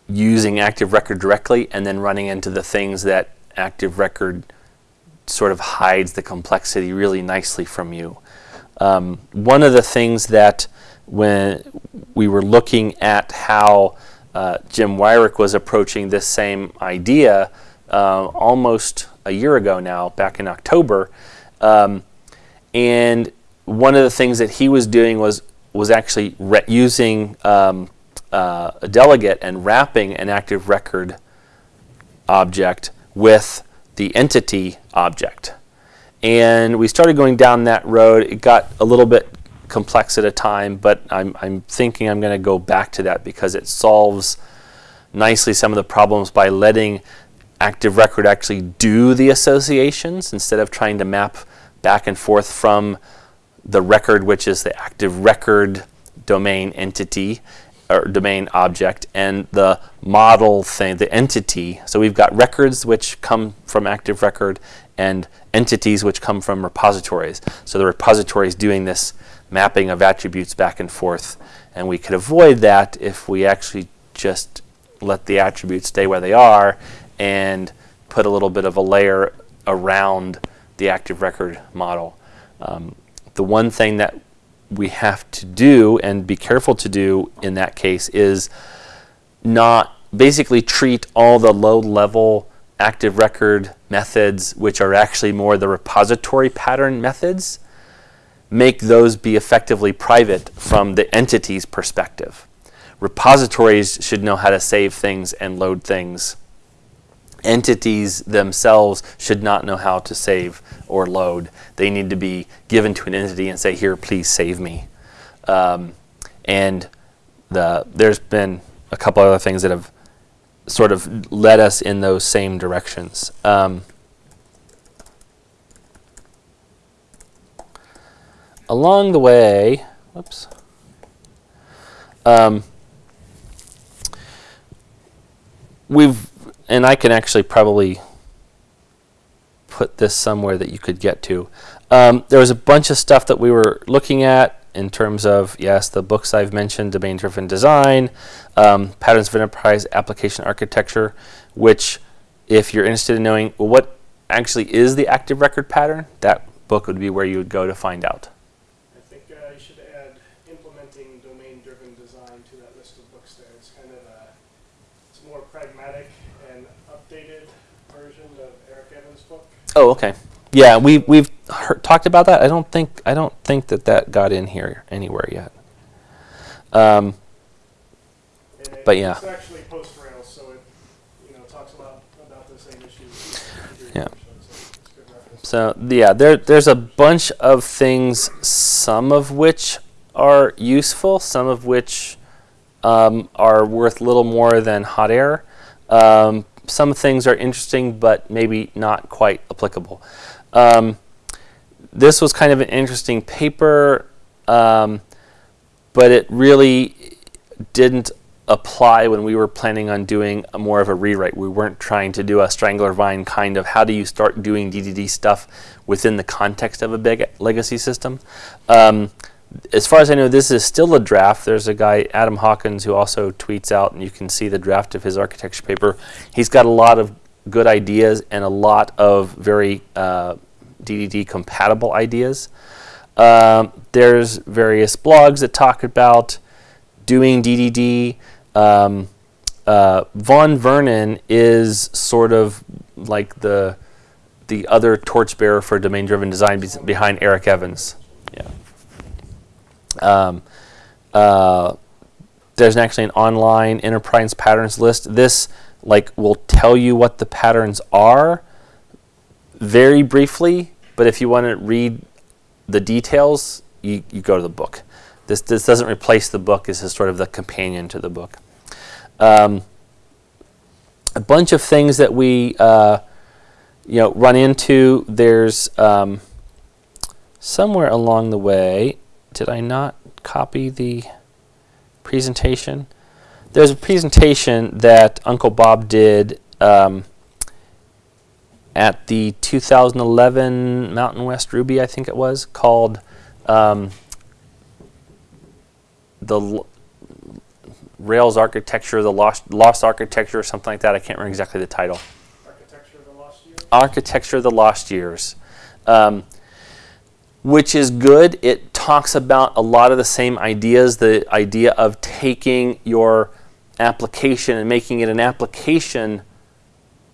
using Active Record directly and then running into the things that Active Record sort of hides the complexity really nicely from you. Um, one of the things that when we were looking at how uh, Jim Weirich was approaching this same idea uh, almost a year ago now, back in October, um, and one of the things that he was doing was was actually using um, uh, a delegate and wrapping an active record object with the entity object. And we started going down that road. It got a little bit complex at a time, but I'm, I'm thinking I'm going to go back to that because it solves nicely some of the problems by letting Active Record actually do the associations instead of trying to map back and forth from the record, which is the active record domain entity or domain object, and the model thing, the entity. So we've got records which come from active record and entities which come from repositories. So the repository is doing this mapping of attributes back and forth. And we could avoid that if we actually just let the attributes stay where they are and put a little bit of a layer around the active record model. Um, the one thing that we have to do and be careful to do in that case is not basically treat all the low level active record methods, which are actually more the repository pattern methods, make those be effectively private from the entity's perspective. Repositories should know how to save things and load things. Entities themselves should not know how to save or load. They need to be given to an entity and say, here, please save me. Um, and the, there's been a couple other things that have sort of led us in those same directions. Um, along the way, whoops, um, we've, and I can actually probably put this somewhere that you could get to. Um, there was a bunch of stuff that we were looking at in terms of, yes, the books I've mentioned, domain-driven design, um, patterns of enterprise application architecture, which if you're interested in knowing well, what actually is the active record pattern, that book would be where you would go to find out. I think uh, I should add implementing domain-driven design to that list of books there. It's kind of a, it's a more pragmatic and updated version of Eric Evans' book. Oh, okay. Yeah, we we've heard, talked about that. I don't think I don't think that that got in here anywhere yet. Um, it- But yeah. It's actually post-Rails, so it, you know, talks a lot about the same issues. Yeah. So it's a good reference. So yeah, there there's a bunch of things, some of which are useful, some of which um, are worth little more than hot air. Um, some things are interesting, but maybe not quite applicable. Um, this was kind of an interesting paper, um, but it really didn't apply when we were planning on doing more of a rewrite. We weren't trying to do a strangler vine kind of how do you start doing DDD stuff within the context of a big legacy system. Um, as far as I know, this is still a draft. There's a guy, Adam Hawkins, who also tweets out, and you can see the draft of his architecture paper. He's got a lot of good ideas and a lot of very uh, DDD compatible ideas. Um, there's various blogs that talk about doing DDD. Um, uh, Vaughn Vernon is sort of like the the other torchbearer for domain-driven design behind Eric Evans. Um, uh, there's actually an online enterprise patterns list. This like will tell you what the patterns are very briefly, but if you want to read the details, you, you go to the book. This, this doesn't replace the book. This is sort of the companion to the book. Um, a bunch of things that we uh, you know run into. There's um, somewhere along the way. Did I not copy the presentation? There's a presentation that Uncle Bob did um, at the 2011 Mountain West Ruby, I think it was, called um, the L- Rails Architecture, the Lost, Lost Architecture, or something like that. I can't remember exactly the title. Architecture of the Lost Years. Architecture of the Lost Years, um, which is good. It talks about a lot of the same ideas the idea of taking your application and making it an application,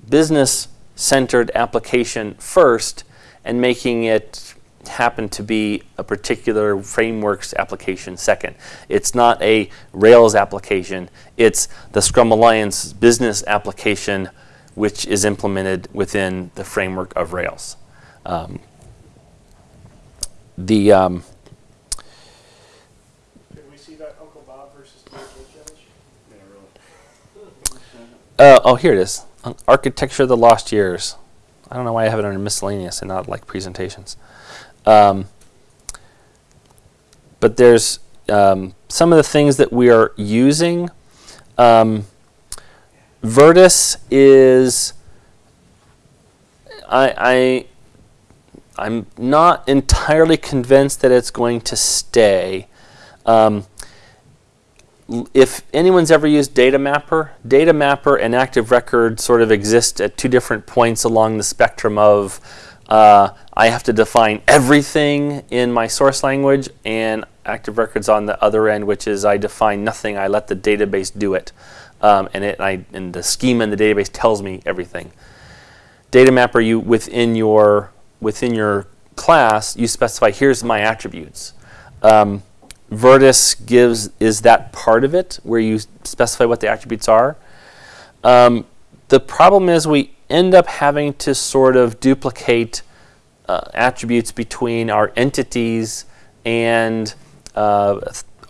business centered application first, and making it happen to be a particular framework's application second. It's not a Rails application, it's the Scrum Alliance business application which is implemented within the framework of Rails. Um, the um, Did we see that Uncle Bob versus DHH image? uh, oh here it is Ar- architecture of the lost years. I don't know why I have it under miscellaneous and not like presentations. Um, but there's um, some of the things that we are using. Um, Virtus is I I'm not entirely convinced that it's going to stay. Um, if anyone's ever used Data Mapper, Data Mapper and Active Record sort of exist at two different points along the spectrum of uh, I have to define everything in my source language, and Active Records on the other end, which is I define nothing. I let the database do it, um, and it I, and the schema in the database tells me everything. Data Mapper, you within your within your class, you specify here's my attributes. Um, Virtus gives is that part of it where you specify what the attributes are. Um, the problem is we end up having to sort of duplicate uh, attributes between our entities and uh,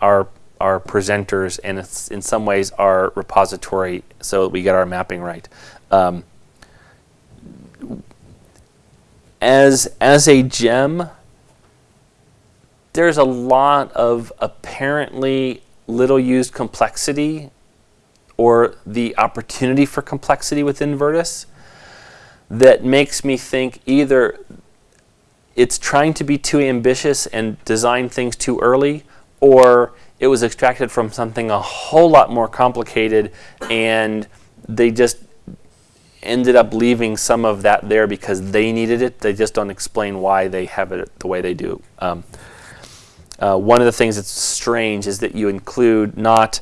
our our presenters, and it's in some ways our repository, so we get our mapping right. Um, as as a gem, there's a lot of apparently little used complexity or the opportunity for complexity within Virtus that makes me think either it's trying to be too ambitious and design things too early, or it was extracted from something a whole lot more complicated and they just ended up leaving some of that there because they needed it. They just don't explain why they have it the way they do. Um, uh, one of the things that's strange is that you include not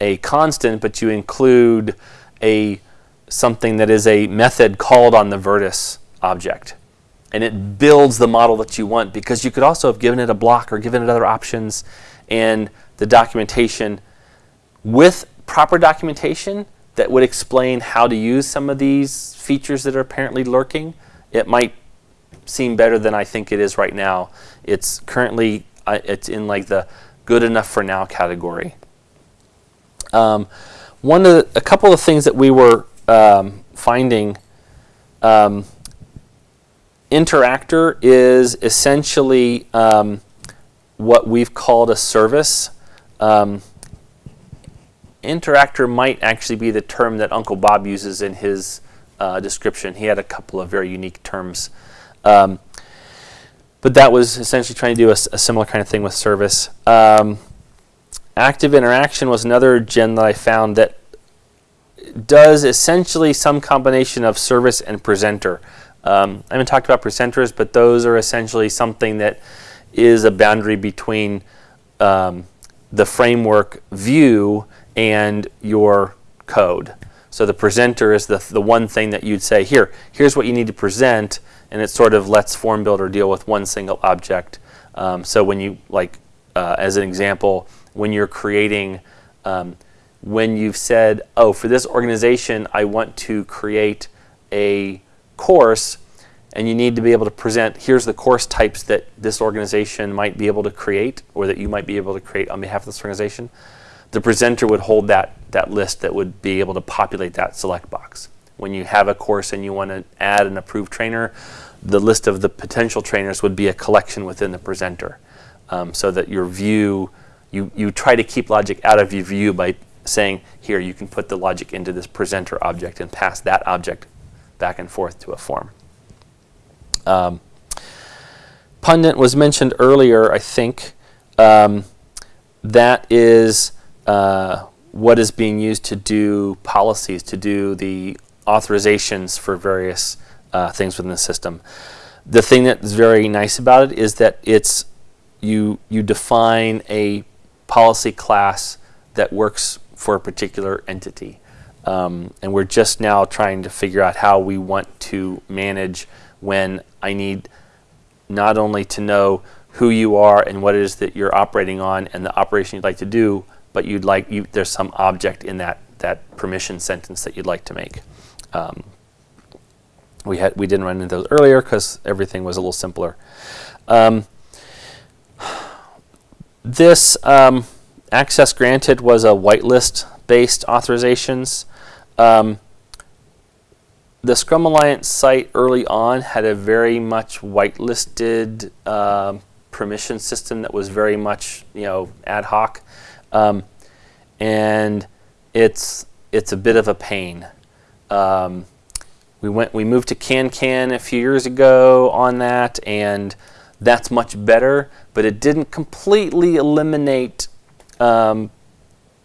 a constant, but you include a something that is a method called on the Virtus object. And it builds the model that you want because you could also have given it a block or given it other options and the documentation with proper documentation that would explain how to use some of these features that are apparently lurking, it might seem better than I think it is right now. It's currently uh, it's in like the good enough for now category. Um, one of the, a couple of things that we were um, finding. Um, Interactor is essentially um, what we've called a service. Interactor might actually be the term that Uncle Bob uses in his uh, description. He had a couple of very unique terms. Um, but that was essentially trying to do a, a similar kind of thing with service. Um, active interaction was another gem that I found that does essentially some combination of service and presenter. Um, I haven't talked about presenters, but those are essentially something that is a boundary between um, the framework view and your code. So the presenter is the, the one thing that you'd say, here, here's what you need to present, and it sort of lets Form Builder deal with one single object. Um, so when you, like, uh, as an example, when you're creating, um, when you've said, oh, for this organization, I want to create a course, and you need to be able to present, here's the course types that this organization might be able to create, or that you might be able to create on behalf of this organization the presenter would hold that, that list that would be able to populate that select box. When you have a course and you want to add an approved trainer, the list of the potential trainers would be a collection within the presenter. Um, so that your view, you, you try to keep logic out of your view by saying, here, you can put the logic into this presenter object and pass that object back and forth to a form. Um, pundit was mentioned earlier, I think. Um, that is uh, what is being used to do policies, to do the authorizations for various uh, things within the system. The thing that's very nice about it is that it's you you define a policy class that works for a particular entity. Um, and we're just now trying to figure out how we want to manage when I need not only to know who you are and what it is that you're operating on and the operation you'd like to do, but you'd like you, there's some object in that that permission sentence that you'd like to make. Um, we had we didn't run into those earlier because everything was a little simpler. Um, this um, access granted was a whitelist based authorizations. Um, the Scrum Alliance site early on had a very much whitelisted uh, permission system that was very much you know ad hoc. Um, and it's it's a bit of a pain. Um, we went we moved to CanCan a few years ago on that, and that's much better. But it didn't completely eliminate um,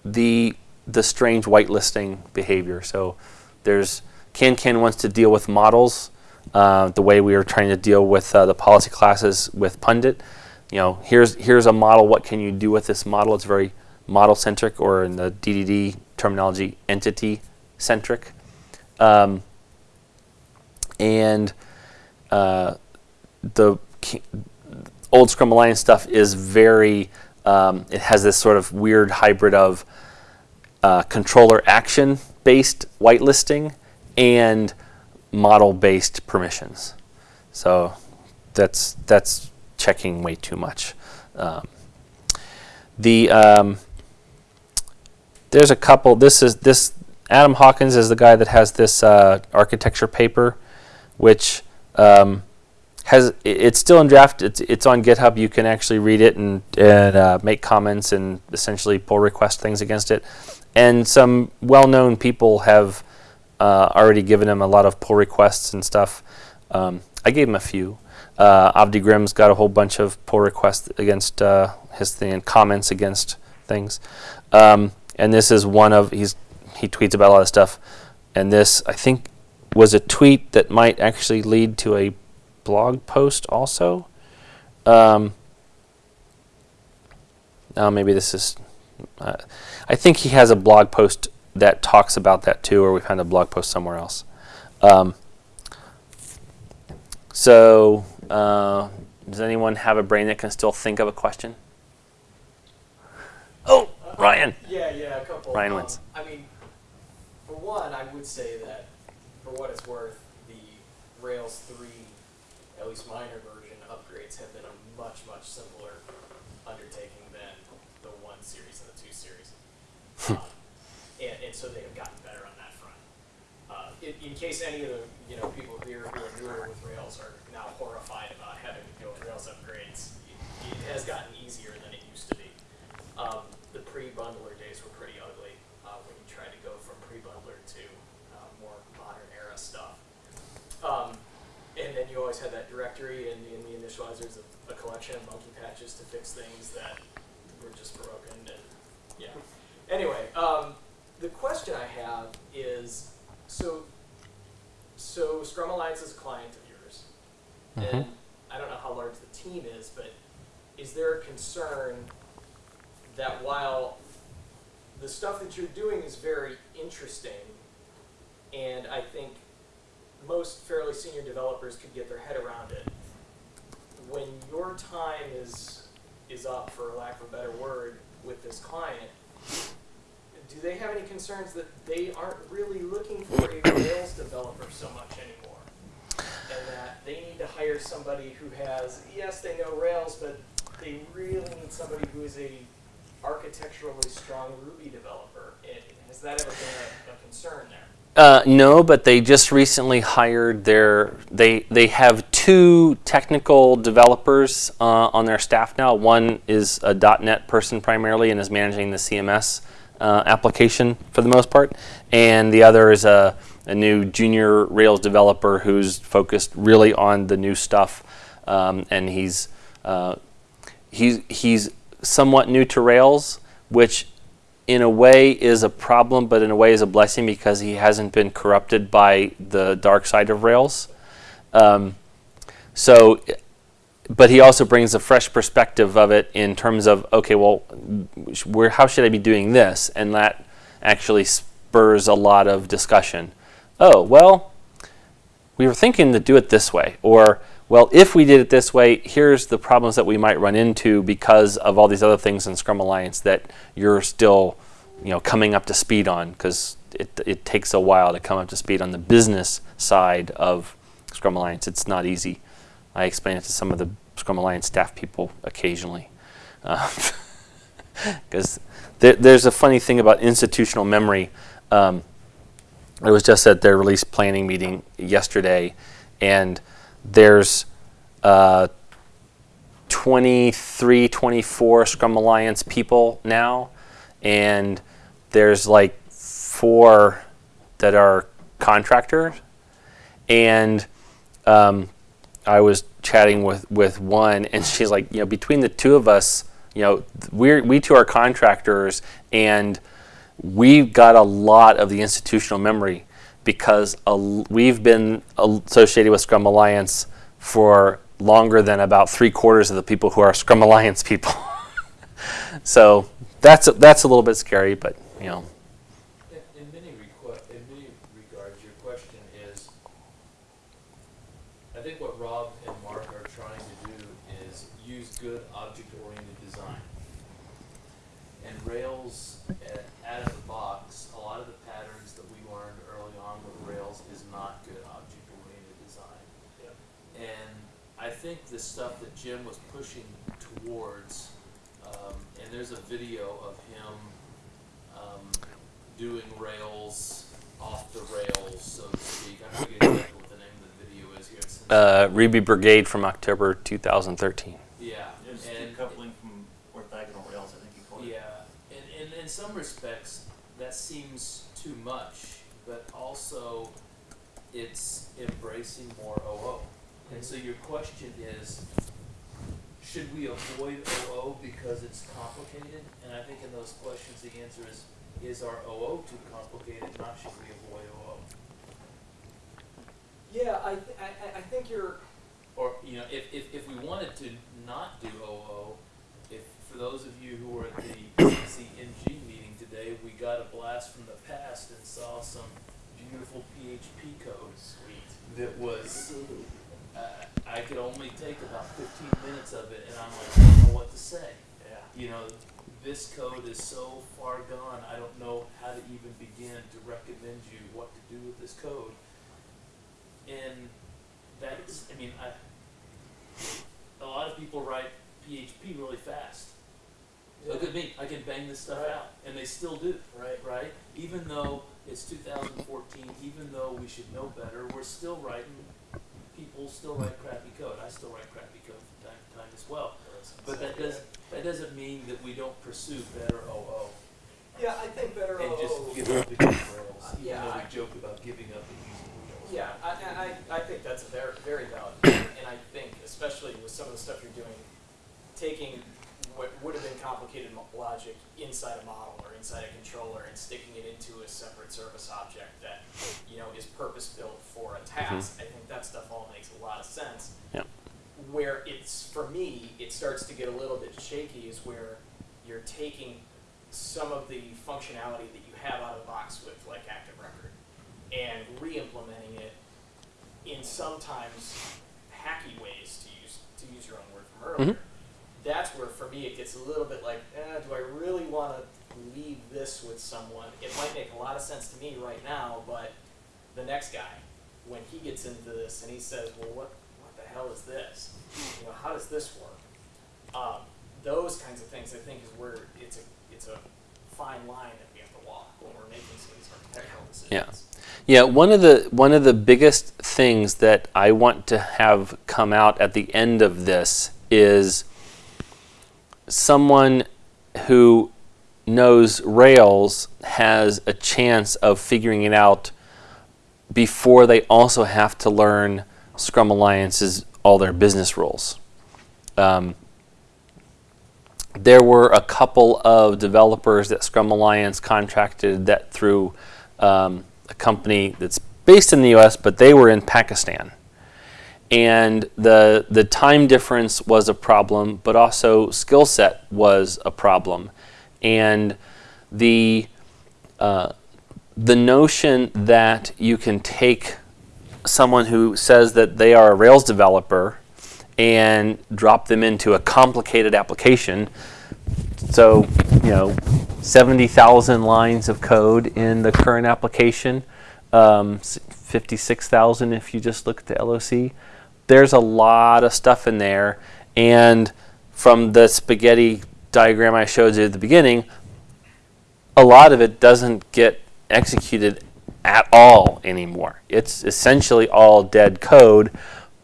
the the strange whitelisting behavior. So there's CanCan wants to deal with models uh, the way we were trying to deal with uh, the policy classes with Pundit. You know, here's here's a model. What can you do with this model? It's very model centric, or in the DDD terminology, entity centric. Um, and uh, the old Scrum Alliance stuff is very, um, it has this sort of weird hybrid of uh, controller action based whitelisting and model based permissions. So that's, that's checking way too much. Um, the um, there's a couple. This is this Adam Hawkins is the guy that has this uh, architecture paper, which um, has it's still in draft. It's it's on GitHub. You can actually read it and and uh, make comments and essentially pull request things against it. And some well-known people have uh, already given him a lot of pull requests and stuff. Um, I gave him a few. Uh, Avdi Grimm's got a whole bunch of pull requests against uh, his thing and comments against things. Um, and this is one of he's he tweets about a lot of stuff, and this I think was a tweet that might actually lead to a blog post also. Um, Oh, maybe this is. Uh, I think he has a blog post that talks about that too, or we found a blog post somewhere else. Um, so, uh, does anyone have a brain that can still think of a question? Oh, Ryan. Yeah, yeah, a couple. Ryan Um, wins. I mean, for one, I would say that, for what it's worth, the Rails 3, at least minor version upgrades have been a much, much simpler undertaking than the 1 series and the 2 series. um, and, and so they have gotten better on that front. Uh, in, in case any of the you know people here who are newer with Rails are now horrified about having to go with Rails upgrades, it, it has gotten easier than it used to be. Um, pre-bundler days were pretty ugly uh, when you tried to go from pre-bundler to uh, more modern era stuff. Um, and then you always had that directory and in the initializers of a collection of monkey patches to fix things that were just broken and yeah. Anyway, um, the question I have is so so Scrum Alliance is a client of yours, and I don't know how large the team is, but is there a concern that while the stuff that you're doing is very interesting, and I think most fairly senior developers could get their head around it, when your time is is up, for lack of a better word, with this client, do they have any concerns that they aren't really looking for a Rails developer so much anymore? And that they need to hire somebody who has, yes, they know Rails, but they really need somebody who is a architecturally strong Ruby developer. And has that ever been a, a concern there? Uh, no, but they just recently hired their. They they have two technical developers uh, on their staff now. One is a .NET person primarily and is managing the CMS uh, application for the most part, and the other is a, a new junior Rails developer who's focused really on the new stuff, um, and he's uh, he's he's somewhat new to Rails, which in a way is a problem, but in a way is a blessing because he hasn't been corrupted by the dark side of Rails. Um, so, but he also brings a fresh perspective of it in terms of okay, well, where how should I be doing this, and that actually spurs a lot of discussion. Oh well, we were thinking to do it this way, or well, if we did it this way, here's the problems that we might run into because of all these other things in Scrum Alliance that you're still, you know, coming up to speed on because it, it takes a while to come up to speed on the business side of Scrum Alliance. It's not easy. I explain it to some of the Scrum Alliance staff people occasionally. (laughs) Because there, there's a funny thing about institutional memory. Um, I was just at their release planning meeting yesterday, and there's uh, 23, 24 Scrum Alliance people now, and there's like four that are contractors. And um, I was chatting with, with one, and she's like, you know, between the two of us, you know, we're, we two are contractors, and we've got a lot of the institutional memory because we've been associated with Scrum Alliance for longer than about three quarters of the people who are Scrum Alliance people. (laughs) so that's a, that's a little bit scary, but you know. In, in many requ- in many regards, your question is, I think what Rob and Mark are trying to do is use good object-oriented design. And Rails, at, out of the box, a lot of the patterns that we learned early on with Rails is not good object-oriented design. And I think the stuff that Jim was pushing towards, um, and there's a video of him um, doing Rails off the rails, so to speak. I'm forgetting exactly what the name of the video is here. Uh, Ruby Brigade from October 2013. yeah, There's and decoupling from orthogonal rails, I think you call it. yeah, and, and in some respects that seems too much, but also it's embracing more OO. And so your question is, should we avoid OO because it's complicated? And I think in those questions, the answer is, is our OO too complicated, not should we avoid OO? Yeah, I, th- I, I- I think you're. Or, you know, if, if, if we wanted to not do OO, if for those of you who were at the (coughs) CNG meeting today, we got a blast from the past and saw some beautiful PHP code Sweet. that was, uh, I could only take about fifteen minutes of it and I'm like, I don't know what to say. Yeah. You know, this code is so far gone, I don't know how to even begin to recommend you what to do with this code. And that's, I mean, I, a lot of people write PHP really fast. Look at me, I can bang this stuff Right. out, and they still do, Right. right? Even though it's 2014, even though we should know better, we're still writing, people still write crappy code. I still write crappy code from time to time as well. But that does, that doesn't mean that we don't pursue better OO Yeah, I think better and OO. just give up use Rails, even Yeah, though I- joke about giving up and using Rails. Yeah, I, I, I I think that's a very, very valid point, and I think especially with some of the stuff you're doing, taking what would have been complicated logic inside a model or inside a controller and sticking it into a separate service object that, you know, is purpose-built for a task, mm-hmm. I think that stuff all makes a lot of sense. Yep. Where it's, for me, it starts to get a little bit shaky is where you're taking some of the functionality that you have out of the box with, like Active Record, and re-implementing it in sometimes hacky ways, to use to use your own word from earlier. Mm-hmm. That's where, for me, it gets a little bit like, eh, do I really want to leave this with someone? It might make a lot of sense to me right now, but the next guy, when he gets into this and he says, well, what what the hell is this? You know, how does this work? Um, those kinds of things, I think, is where it's a it's a fine line that we have to walk when we're making some of these architectural decisions. Yeah, one of the one of the biggest things that I want to have come out at the end of this is someone who knows Rails has a chance of figuring it out before they also have to learn Scrum Alliance's all their business rules. Um, there were a couple of developers that Scrum Alliance contracted that through um, a company that's based in the U.S., but they were in Pakistan, and the the time difference was a problem, but also skill set was a problem, and the uh, the notion that you can take someone who says that they are a Rails developer and drop them into a complicated application. So, you know, 70,000 lines of code in the current application, um, 56,000 if you just look at the LOC. There's a lot of stuff in there. And from the spaghetti diagram I showed you at the beginning, a lot of it doesn't get executed at all anymore. It's essentially all dead code,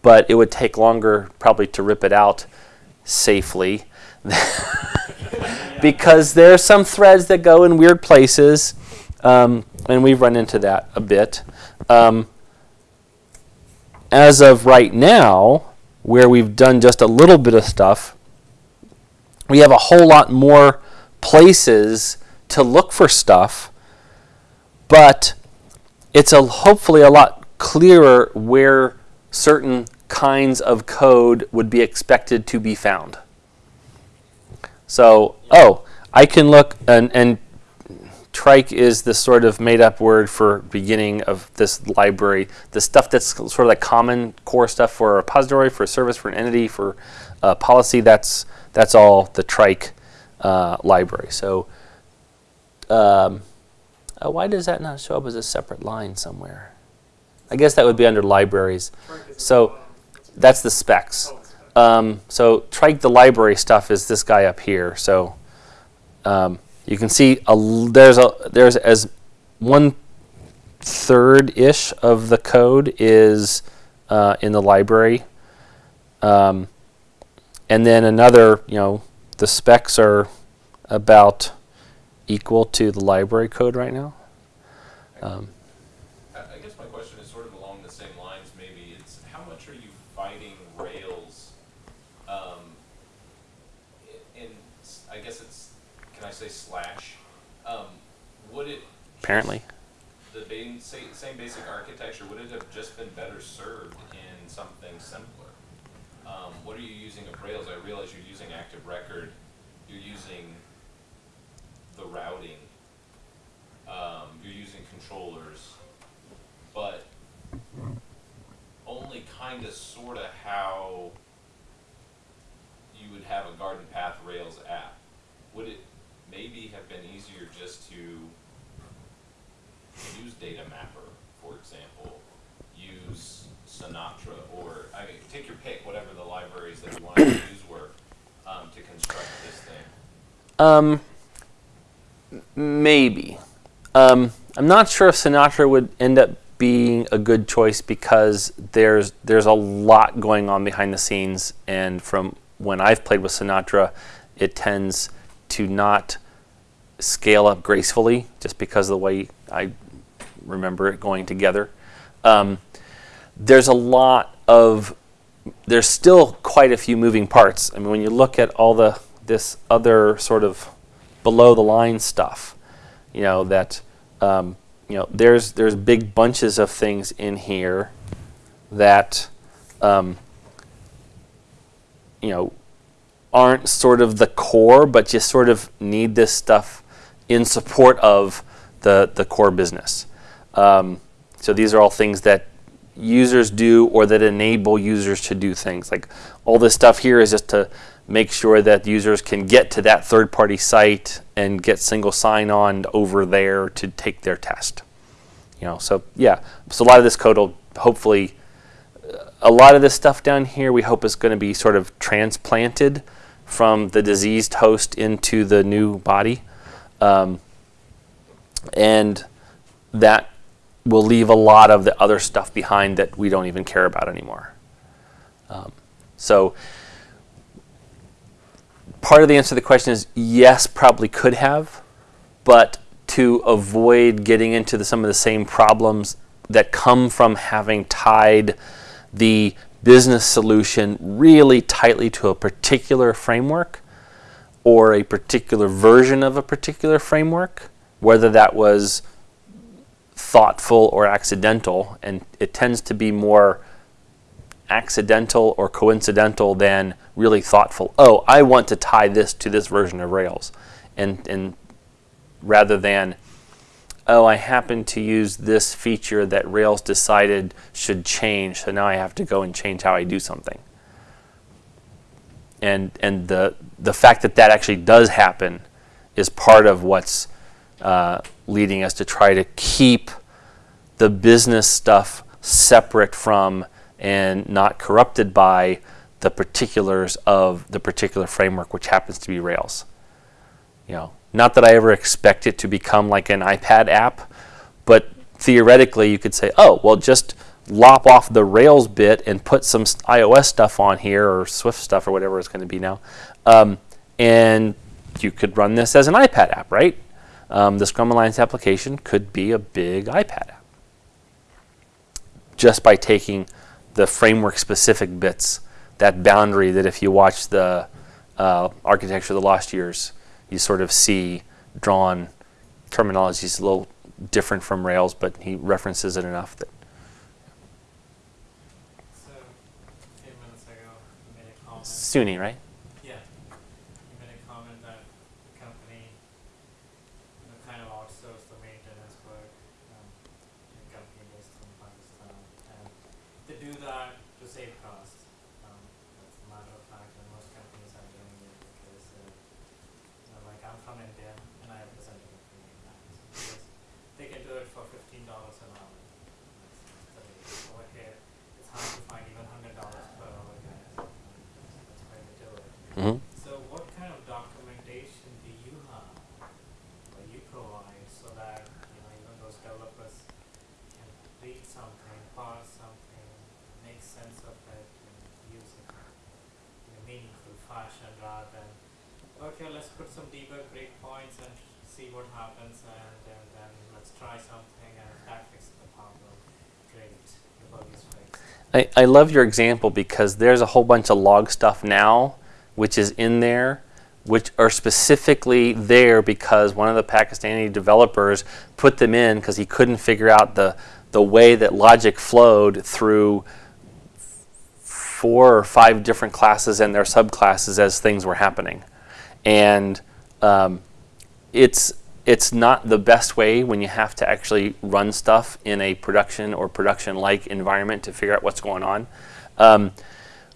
but it would take longer probably to rip it out safely (laughs) because there are some threads that go in weird places, um, and we've run into that a bit. Um, as of right now, where we've done just a little bit of stuff, we have a whole lot more places to look for stuff, but it's a, hopefully a lot clearer where certain kinds of code would be expected to be found. So, oh, I can look, and, and trike is the sort of made up word for beginning of this library. The stuff that's sort of like common core stuff for a repository, for a service, for an entity, for a policy, that's, that's all the trike uh, library. So, um, uh, why does that not show up as a separate line somewhere? I guess that would be under libraries. So that's the specs. Um, so trike the library stuff is this guy up here. So um, you can see a, there's a there's as one third ish of the code is uh, in the library, um, and then another you know the specs are about equal to the library code right now. Um, I I guess my question is sort of along the same lines, maybe, it's how much are you fighting Rails? Um, i- in, s- I guess it's, can I say slash? Um, would it? Apparently. The same basic architecture, would it have just been better served in something simpler? Um, what are you using of Rails? I realize you're using Active Record you're using the routing, um, you're using controllers, but only kinda sorta how you would have a garden path Rails app. Would it maybe have been easier just to use Data Mapper, for example, use Sinatra, or, I mean, take your pick, whatever the libraries that you want to use were, um, to construct this thing? Um, maybe. Um, I'm not sure if Sinatra would end up being a good choice because there's there's a lot going on behind the scenes, and from when I've played with Sinatra, it tends to not scale up gracefully just because of the way I remember it going together. Um, there's a lot of there's still quite a few moving parts. I mean, when you look at all the this other sort of below the line stuff, you know that um, you know there's there's big bunches of things in here that um, you know aren't sort of the core, but just sort of need this stuff in support of the the core business. Um, so these are all things that users do or that enable users to do things. Like all this stuff here is just to make sure that users can get to that third party site and get single sign on over there to take their test. You know, so yeah, so a lot of this code will hopefully a lot of this stuff down here we hope is going to be sort of transplanted from the diseased host into the new body. Um, and that will leave a lot of the other stuff behind that we don't even care about anymore. Um, so part of the answer to the question is yes, probably could have, but to avoid getting into the, some of the same problems that come from having tied the business solution really tightly to a particular framework or a particular version of a particular framework, whether that was thoughtful or accidental, and it tends to be more accidental or coincidental than really thoughtful. Oh, I want to tie this to this version of Rails, and and rather than oh, I happen to use this feature that Rails decided should change, so now I have to go and change how I do something. And and the the fact that that actually does happen is part of what's uh, leading us to try to keep the business stuff separate from and not corrupted by the particulars of the particular framework, which happens to be Rails. You know, not that I ever expect it to become like an iPad app, but theoretically you could say, oh, well, just lop off the Rails bit and put some iOS stuff on here or Swift stuff or whatever it's going to be now, um, and you could run this as an iPad app, right? Um, the Scrum Alliance application could be a big iPad app just by taking the framework specific bits, that boundary that if you watch the uh, architecture of the lost years, you sort of see drawn terminology is a little different from Rails, but he references it enough that So, a few minutes ago, you made a comment. SUNY, right? Yeah. You made a comment that the company you know, kind of outsourced the maintenance work um, to a company based in Pakistan. And they do that to save costs. Um, that's a matter of fact, and most companies are doing it because, uh, you know, like I'm from India and I represent a company in Pakistan. Because they can do it for fifteen dollars an hour. That's the rate. Over here, it's hard to find even hundred dollars per hour guys. That's why they do it. Mm-hmm. So what kind of documentation do you have or you provide so that, you know, even those developers can read something, parse something, make sense of it and use it in a meaningful fashion rather than, okay, let's put some debug breakpoints and see what happens and, then let's try something and that fixes the problem. Great, the bug is fixed. I, I love your example because there's a whole bunch of log stuff now which is in there which are specifically there because one of the Pakistani developers put them in because he couldn't figure out the the way that logic flowed through four or five different classes and their subclasses as things were happening. And um, it's it's not the best way when you have to actually run stuff in a production or production-like environment to figure out what's going on. Um,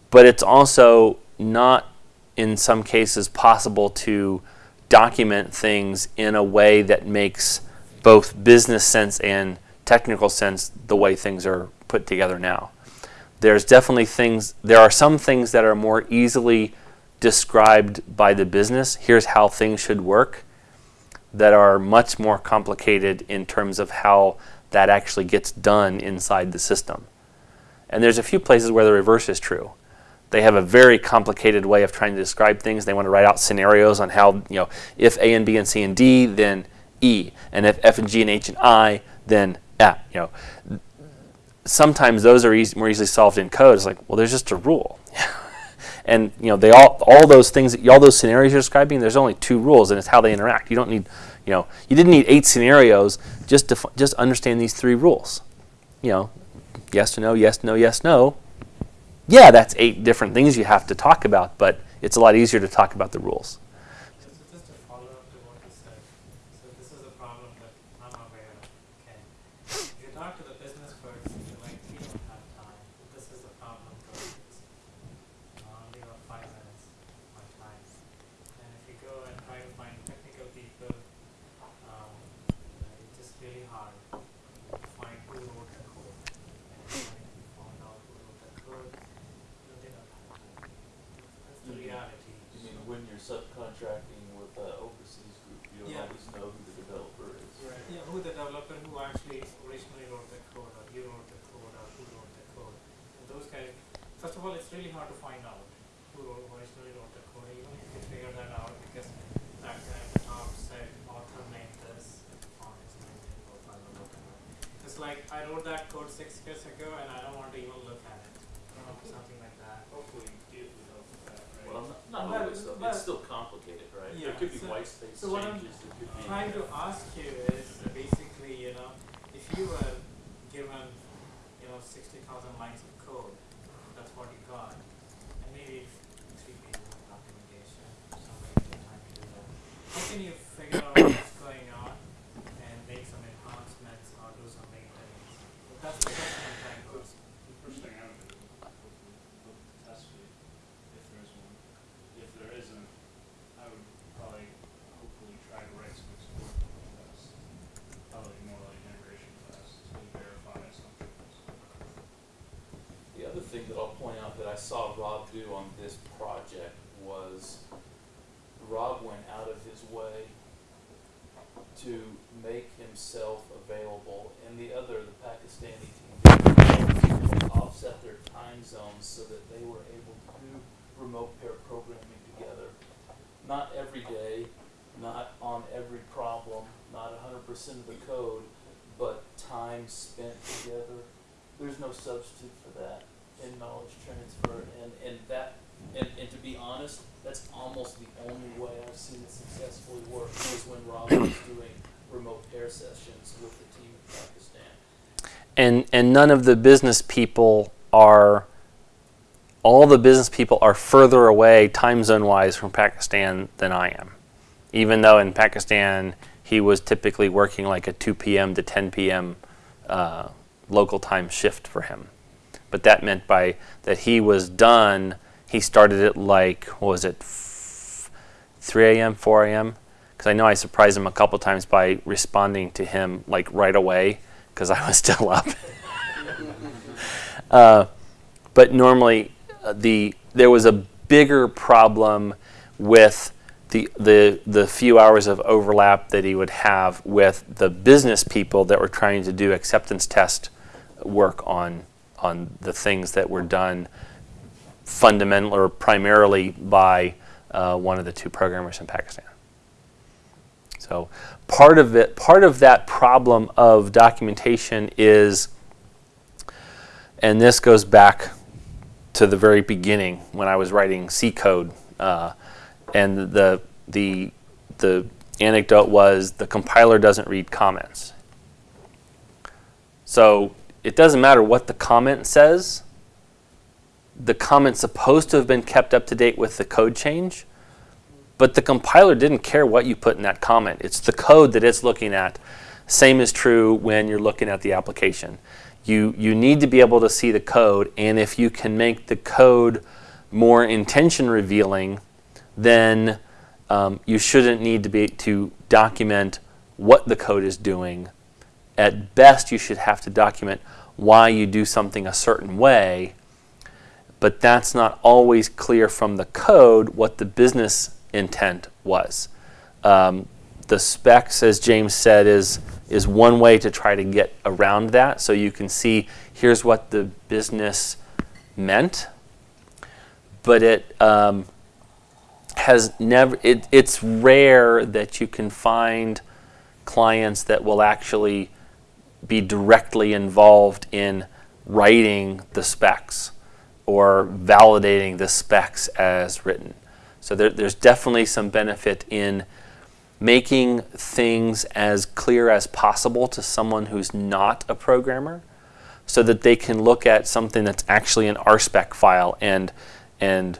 but it's also not, in some cases, possible to document things in a way that makes both business sense and technical sense the way things are put together now. There's definitely things, there are some things that are more easily described by the business. Here's how things should work that are much more complicated in terms of how that actually gets done inside the system. And there's a few places where the reverse is true. They have a very complicated way of trying to describe things. They want to write out scenarios on how, you know, if A and B and C and D, then E. And if F and G and H and I, then F. You know, sometimes those are more easily solved in code. It's like, well, there's just a rule. (laughs) and you know, they all all those things, all those scenarios you're describing. There's only two rules, and it's how they interact. You don't need, you know, you didn't need eight scenarios just to just understand these three rules. You know, yes to no, yes no, yes no. Yeah, that's eight different things you have to talk about, but it's a lot easier to talk about the rules. So just to follow up to what you said, so this is a problem that I'm aware of, okay? If you talk to the business person, you're like, we don't have time, this is a problem, go fix it. I only got five minutes, my time. And if you go and try to find technical people, um, you know, it's just really hard to find who wrote the code. And when you find out who wrote the code, you they don't have time. That's the reality. I mean, when you're subcontracting with an overseas group, you don't Yeah. always know who the developer is. Yeah, who the developer who actually originally wrote the code, or you wrote the code, or who wrote the code. And those guys, first of all, it's really hard to find out who wrote, originally wrote the code, even if you figure that out, because that guy at the top said author named this, font is named it, or I will look at it. It's like, I wrote that code six years ago, and I don't want to even look at it, you something like that. Hopefully, you would help with that, right? Well, not, not But- always though. but- It's still complicated, right? Yeah, There could be so- white space so what I'm changes, there could be. trying to ask you is basically, you know, if you were given, you know, sixty thousand lines of code, that's what you got, and maybe three pages of documentation, somebody take to do that. How can you figure out what's going on and make some enhancements or do some maintenance? That's the question I'm trying to ask. The first thing I would do is look, look at the test suite, if there is one. If there isn't, I would probably, hopefully try to write some export tests. Probably more like integration tests to verify assumptions. The other thing that I'll point out that I saw Rob do on this project was Rob went out of his way to make himself available and the other, the Pakistani team, offset their time zones so that they were able to do remote pair programming together. Not every day, not on every problem, not hundred percent of the code, but time spent together. There's no substitute for in knowledge transfer and, and that, and, and to be honest, that's almost the only way I've seen it successfully work was when Rob was doing remote pair sessions with the team in Pakistan. and and none of the business people are all the business people are further away time zone wise from Pakistan than I am. Even though in Pakistan he was typically working like a 2 p.m. to 10 p.m. Uh, local time shift for him. But that meant by that he was done, he started at like, what was it, f- 3 a.m., 4 a.m.? Because I know I surprised him a couple times by responding to him like right away because I was (laughs) still up. (laughs) uh, but normally, uh, the there was a bigger problem with the, the the few hours of overlap that he would have with the business people that were trying to do acceptance test work on on the things that were done fundamental or primarily by uh, one of the two programmers in Pakistan. So part of it, part of that problem of documentation is, and this goes back to the very beginning when I was writing C code, uh, and the the the anecdote was the compiler doesn't read comments. So it doesn't matter what the comment says. The comment's supposed to have been kept up to date with the code change, but the compiler didn't care what you put in that comment. It's the code that it's looking at. Same is true when you're looking at the application. You, you need to be able to see the code, and if you can make the code more intention revealing, then um, you shouldn't need to be to document what the code is doing. At best, you should have to document why you do something a certain way, but that's not always clear from the code what the business intent was. Um, the specs, as James said, is is one way to try to get around that. So you can see here's what the business meant, but it um, has never. It, it's rare that you can find clients that will actually be directly involved in writing the specs or validating the specs as written. So there, there's definitely some benefit in making things as clear as possible to someone who's not a programmer so that they can look at something that's actually an RSpec file and, and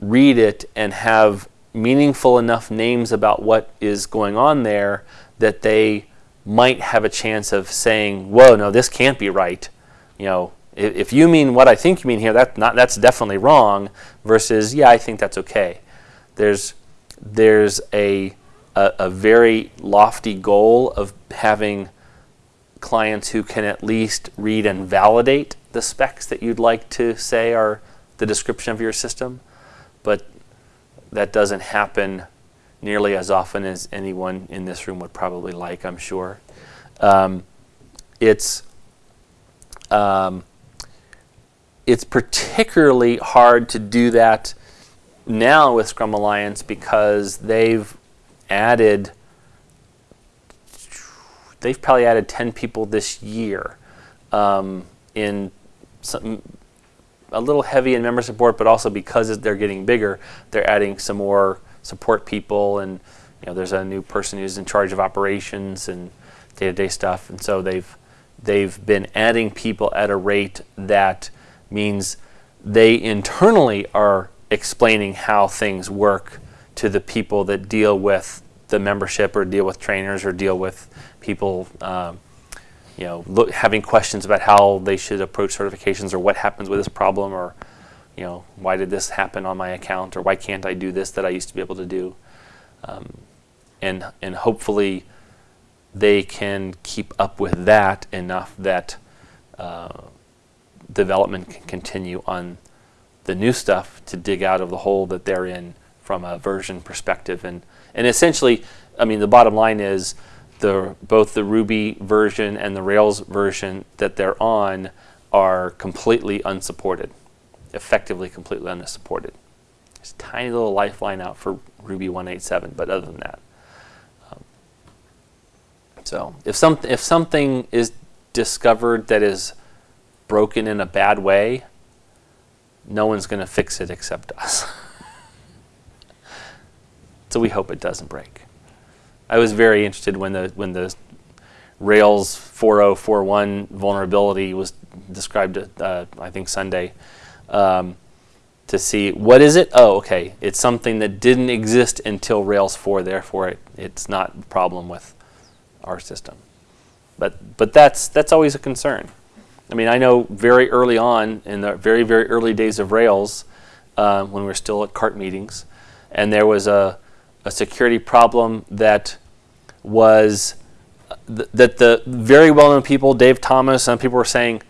read it and have meaningful enough names about what is going on there that they might have a chance of saying, whoa, no, this can't be right. You know, if, if you mean what I think you mean here, that not, that's definitely wrong, versus, yeah, I think that's okay. There's, there's a, a, a very lofty goal of having clients who can at least read and validate the specs that you'd like to say are the description of your system, but that doesn't happen nearly as often as anyone in this room would probably like, I'm sure. Um, it's um, it's particularly hard to do that now with Scrum Alliance because they've added they've probably added 10 people this year um, in some, a little heavy in member support, but also because they're getting bigger, they're adding some more support people and you know there's a new person who's in charge of operations and day-to-day stuff. And so they've they've been adding people at a rate that means they internally are explaining how things work to the people that deal with the membership or deal with trainers or deal with people um, you know having questions about how they should approach certifications or what happens with this problem or you know, why did this happen on my account or why can't I do this that I used to be able to do? Um, and, and hopefully they can keep up with that enough that uh, development can continue on the new stuff to dig out of the hole that they're in from a version perspective. And, and essentially, I mean, the bottom line is the, both the Ruby version and the Rails version that they're on are completely unsupported effectively completely unsupported. There's a tiny little lifeline out for Ruby 187, but other than that. Um, so if, some, if something is discovered that is broken in a bad way, no one's going to fix it except us. (laughs) so we hope it doesn't break. I was very interested when the when the Rails 4041 vulnerability was described, uh, I think Sunday, um, to see what is it? Oh, okay, it's something that didn't exist until Rails 4, therefore it, it's not a problem with our system. But, but that's, that's always a concern. I mean, I know very early on, in the very, very early days of Rails, uh, when we were still at CART meetings, and there was a, a security problem that was, th that the very well-known people, Dave Thomas, and people were saying,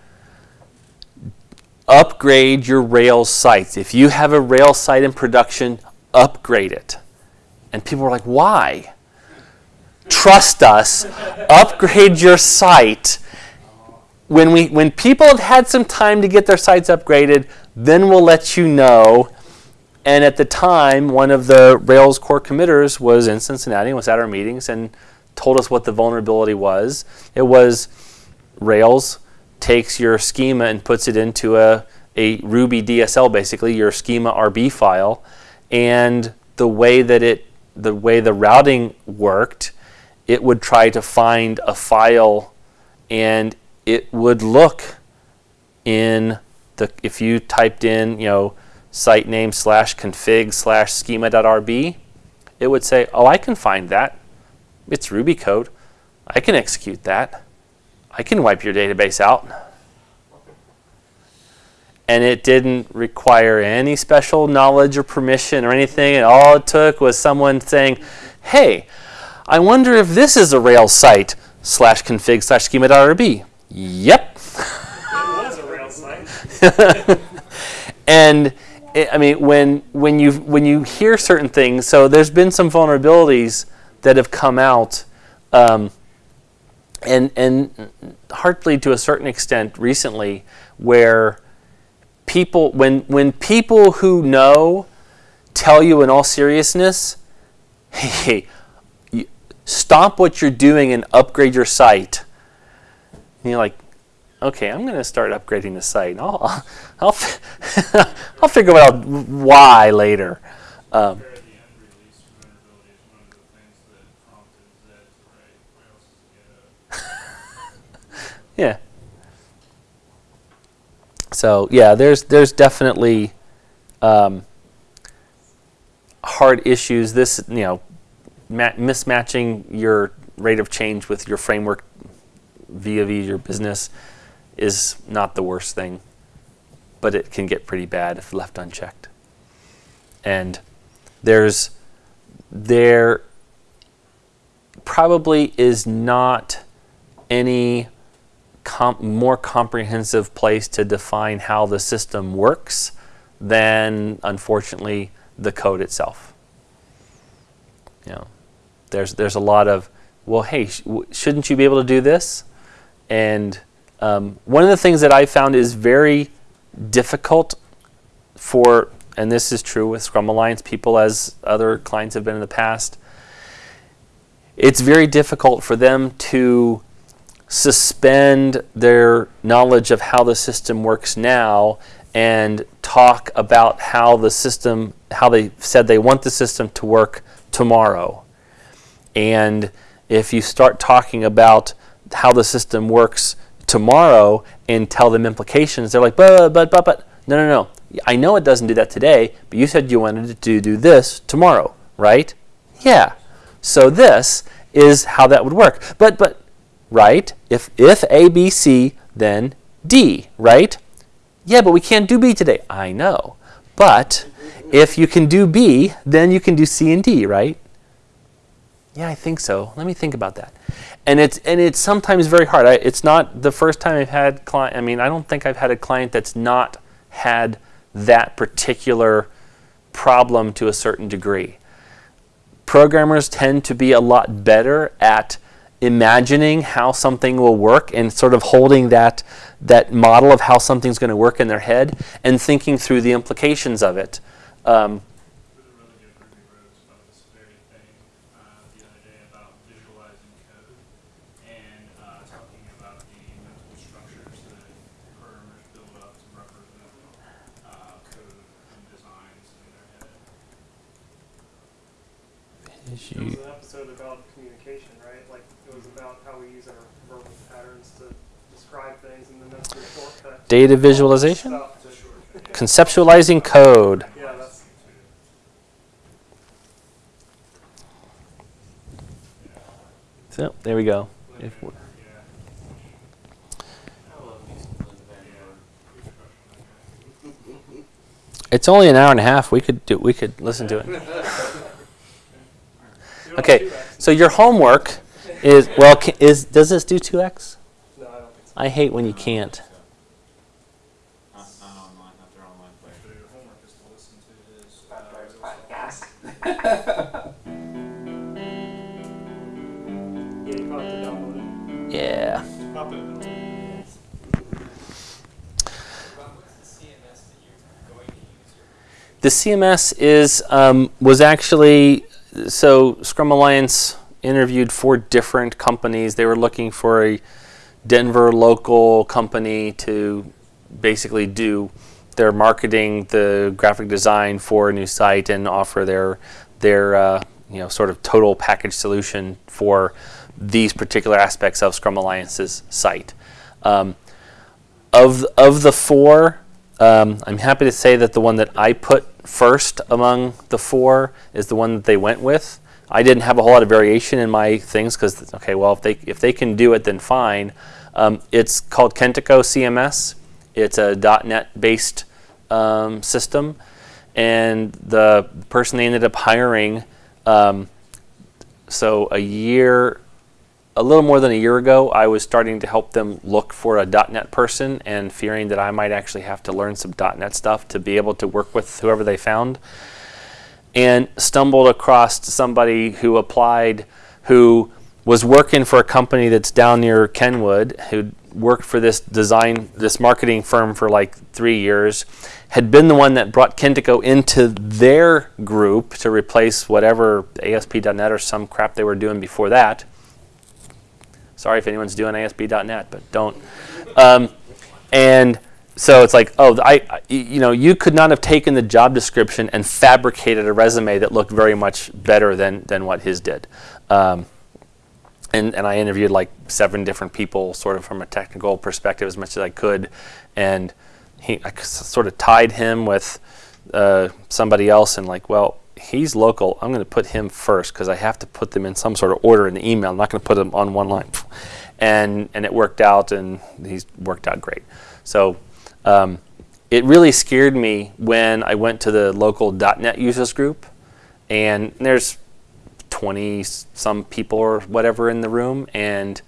upgrade your Rails sites. If you have a Rails site in production, upgrade it. And people were like, why? Trust us, upgrade your site. When, we, when people have had some time to get their sites upgraded, then we'll let you know. And at the time, one of the Rails core committers was in Cincinnati and was at our meetings and told us what the vulnerability was. It was Rails takes your schema and puts it into a, a Ruby DSL, basically your schema RB file, and the way that it, the way the routing worked, it would try to find a file, and it would look in the if you typed in you know site name slash config slash schema.rb, it would say, oh, I can find that. It's Ruby code. I can execute that. I can wipe your database out. And it didn't require any special knowledge or permission or anything. And all it took was someone saying, hey, I wonder if this is a Rails site slash config slash schema.rb. Yep. It was a Rails site. and it, I mean, when when you when you hear certain things, so there's been some vulnerabilities that have come out, um, and and hardly to a certain extent recently, where people when when people who know tell you in all seriousness, (laughs) hey, stop what you're doing and upgrade your site. And you're like, okay, I'm going to start upgrading the site. I'll, (laughs) I'll, I'll, (laughs) I'll figure out why later. Um, Compare the end release vulnerability is one of the things that prompted Zed to write Rails is get yeah. So yeah, there's there's definitely um, hard issues. This you know, ma- mismatching your rate of change with your framework vis-a-vis your business is not the worst thing, but it can get pretty bad if left unchecked. And there's there probably is not any more comprehensive place to define how the system works than unfortunately the code itself. You know, there's there's a lot of well, hey, sh- shouldn't you be able to do this? And um, one of the things that I found is very difficult for, and this is true with Scrum Alliance people as other clients have been in the past. It's very difficult for them to suspend their knowledge of how the system works now and talk about how the system, how they said they want the system to work tomorrow. And if you start talking about how the system works tomorrow and tell them implications, they're like, but, but, but, but, no, no, no. I know it doesn't do that today, but you said you wanted to do this tomorrow, right? Yeah. So this is how that would work. But, but, right? If, if A, B, C, then D, right? Yeah, but we can't do B today. I know. But if you can do B, then you can do C and D, right? Yeah, I think so. Let me think about that. And it's and it's sometimes very hard. I, it's not the first time I've had client. I mean, I don't think I've had a client that's not had that particular problem to a certain degree. Programmers tend to be a lot better at imagining how something will work and sort of holding that that model of how something's going to work in their head and thinking through the implications of it. Um, With Data visualization? Conceptualizing code. So there we go. It's only an hour and a half. We could do. We could listen to it. (laughs) Okay. So your homework is well. Is does this do two x? I hate when you can't. Not, not online, not their online player. so your homework is to listen to his. uh, Yeah, you probably have to download it. Yeah. Pop it use? The CMS is um, was actually so Scrum Alliance interviewed four different companies. They were looking for a Denver local company to basically do their marketing, the graphic design for a new site, and offer their their uh, you know sort of total package solution for these particular aspects of Scrum Alliance's site. Um, of of the four, um, I'm happy to say that the one that I put first among the four is the one that they went with. I didn't have a whole lot of variation in my things because okay, well if they if they can do it, then fine. Um, it's called Kentico CMS. It's a .NET based um, system, and the person they ended up hiring. Um, so a year, a little more than a year ago, I was starting to help them look for a .NET person, and fearing that I might actually have to learn some .NET stuff to be able to work with whoever they found and stumbled across somebody who applied who was working for a company that's down near Kenwood who worked for this design this marketing firm for like three years had been the one that brought Kentico into their group to replace whatever ASP.NET or some crap they were doing before that sorry if anyone's doing ASP.NET but don't um, and so it's like, oh, I, I- you know, you could not have taken the job description and fabricated a resume that looked very much better than than what his did. Um, and and I interviewed like seven different people, sort of from a technical perspective, as much as I could, and he, I sort of tied him with uh, somebody else, and like, well, he's local. I'm going to put him first because I have to put them in some sort of order in the email. I'm not going to put them on one line, and and it worked out, and he's worked out great. So um, it really scared me when I went to the local .NET users group, and there's 20 some people or whatever in the room, and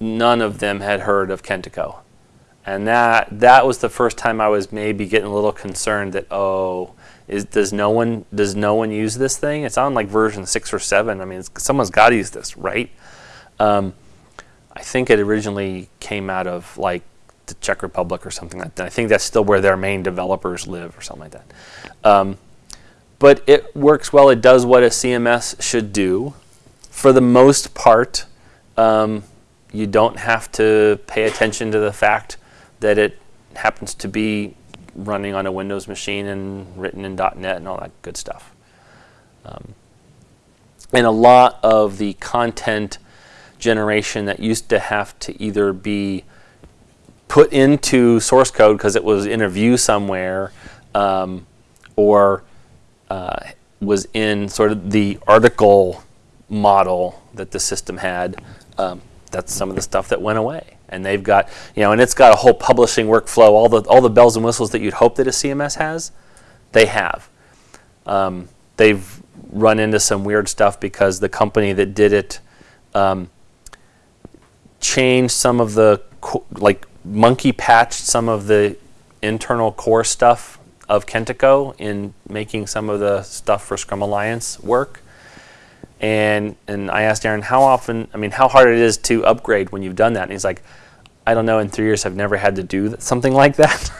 none of them had heard of Kentico. And that that was the first time I was maybe getting a little concerned that oh, is does no one does no one use this thing? It's on like version six or seven. I mean, someone's got to use this, right? Um, I think it originally came out of like the Czech Republic or something like that. I think that's still where their main developers live or something like that. Um, but it works well. It does what a CMS should do. For the most part, um, you don't have to pay attention to the fact that it happens to be running on a Windows machine and written in .NET and all that good stuff. Um, and a lot of the content generation that used to have to either be put into source code because it was in a view somewhere um, or uh, was in sort of the article model that the system had. Um, that's some of the stuff that went away. And they've got, you know, and it's got a whole publishing workflow, all the all the bells and whistles that you'd hope that a CMS has, they have. Um, they've run into some weird stuff because the company that did it um, changed some of the like monkey patched some of the internal core stuff of Kentico in making some of the stuff for Scrum Alliance work. And and I asked Aaron how often, I mean, how hard it is to upgrade when you've done that. And he's like, I don't know. In three years, I've never had to do something like that.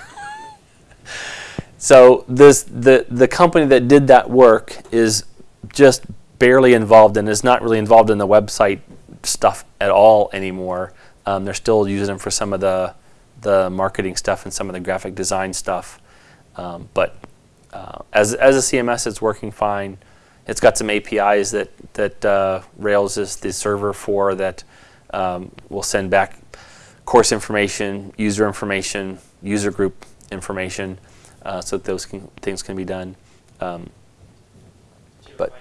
(laughs) so this the the company that did that work is just barely involved and is not really involved in the website stuff at all anymore. Um, they're still using them for some of the the marketing stuff and some of the graphic design stuff. Um, but uh, as as a CMS, it's working fine. It's got some APIs that that uh, Rails is the server for that um, will send back course information, user information, user group information, uh, so that those can, things can be done. Um, But-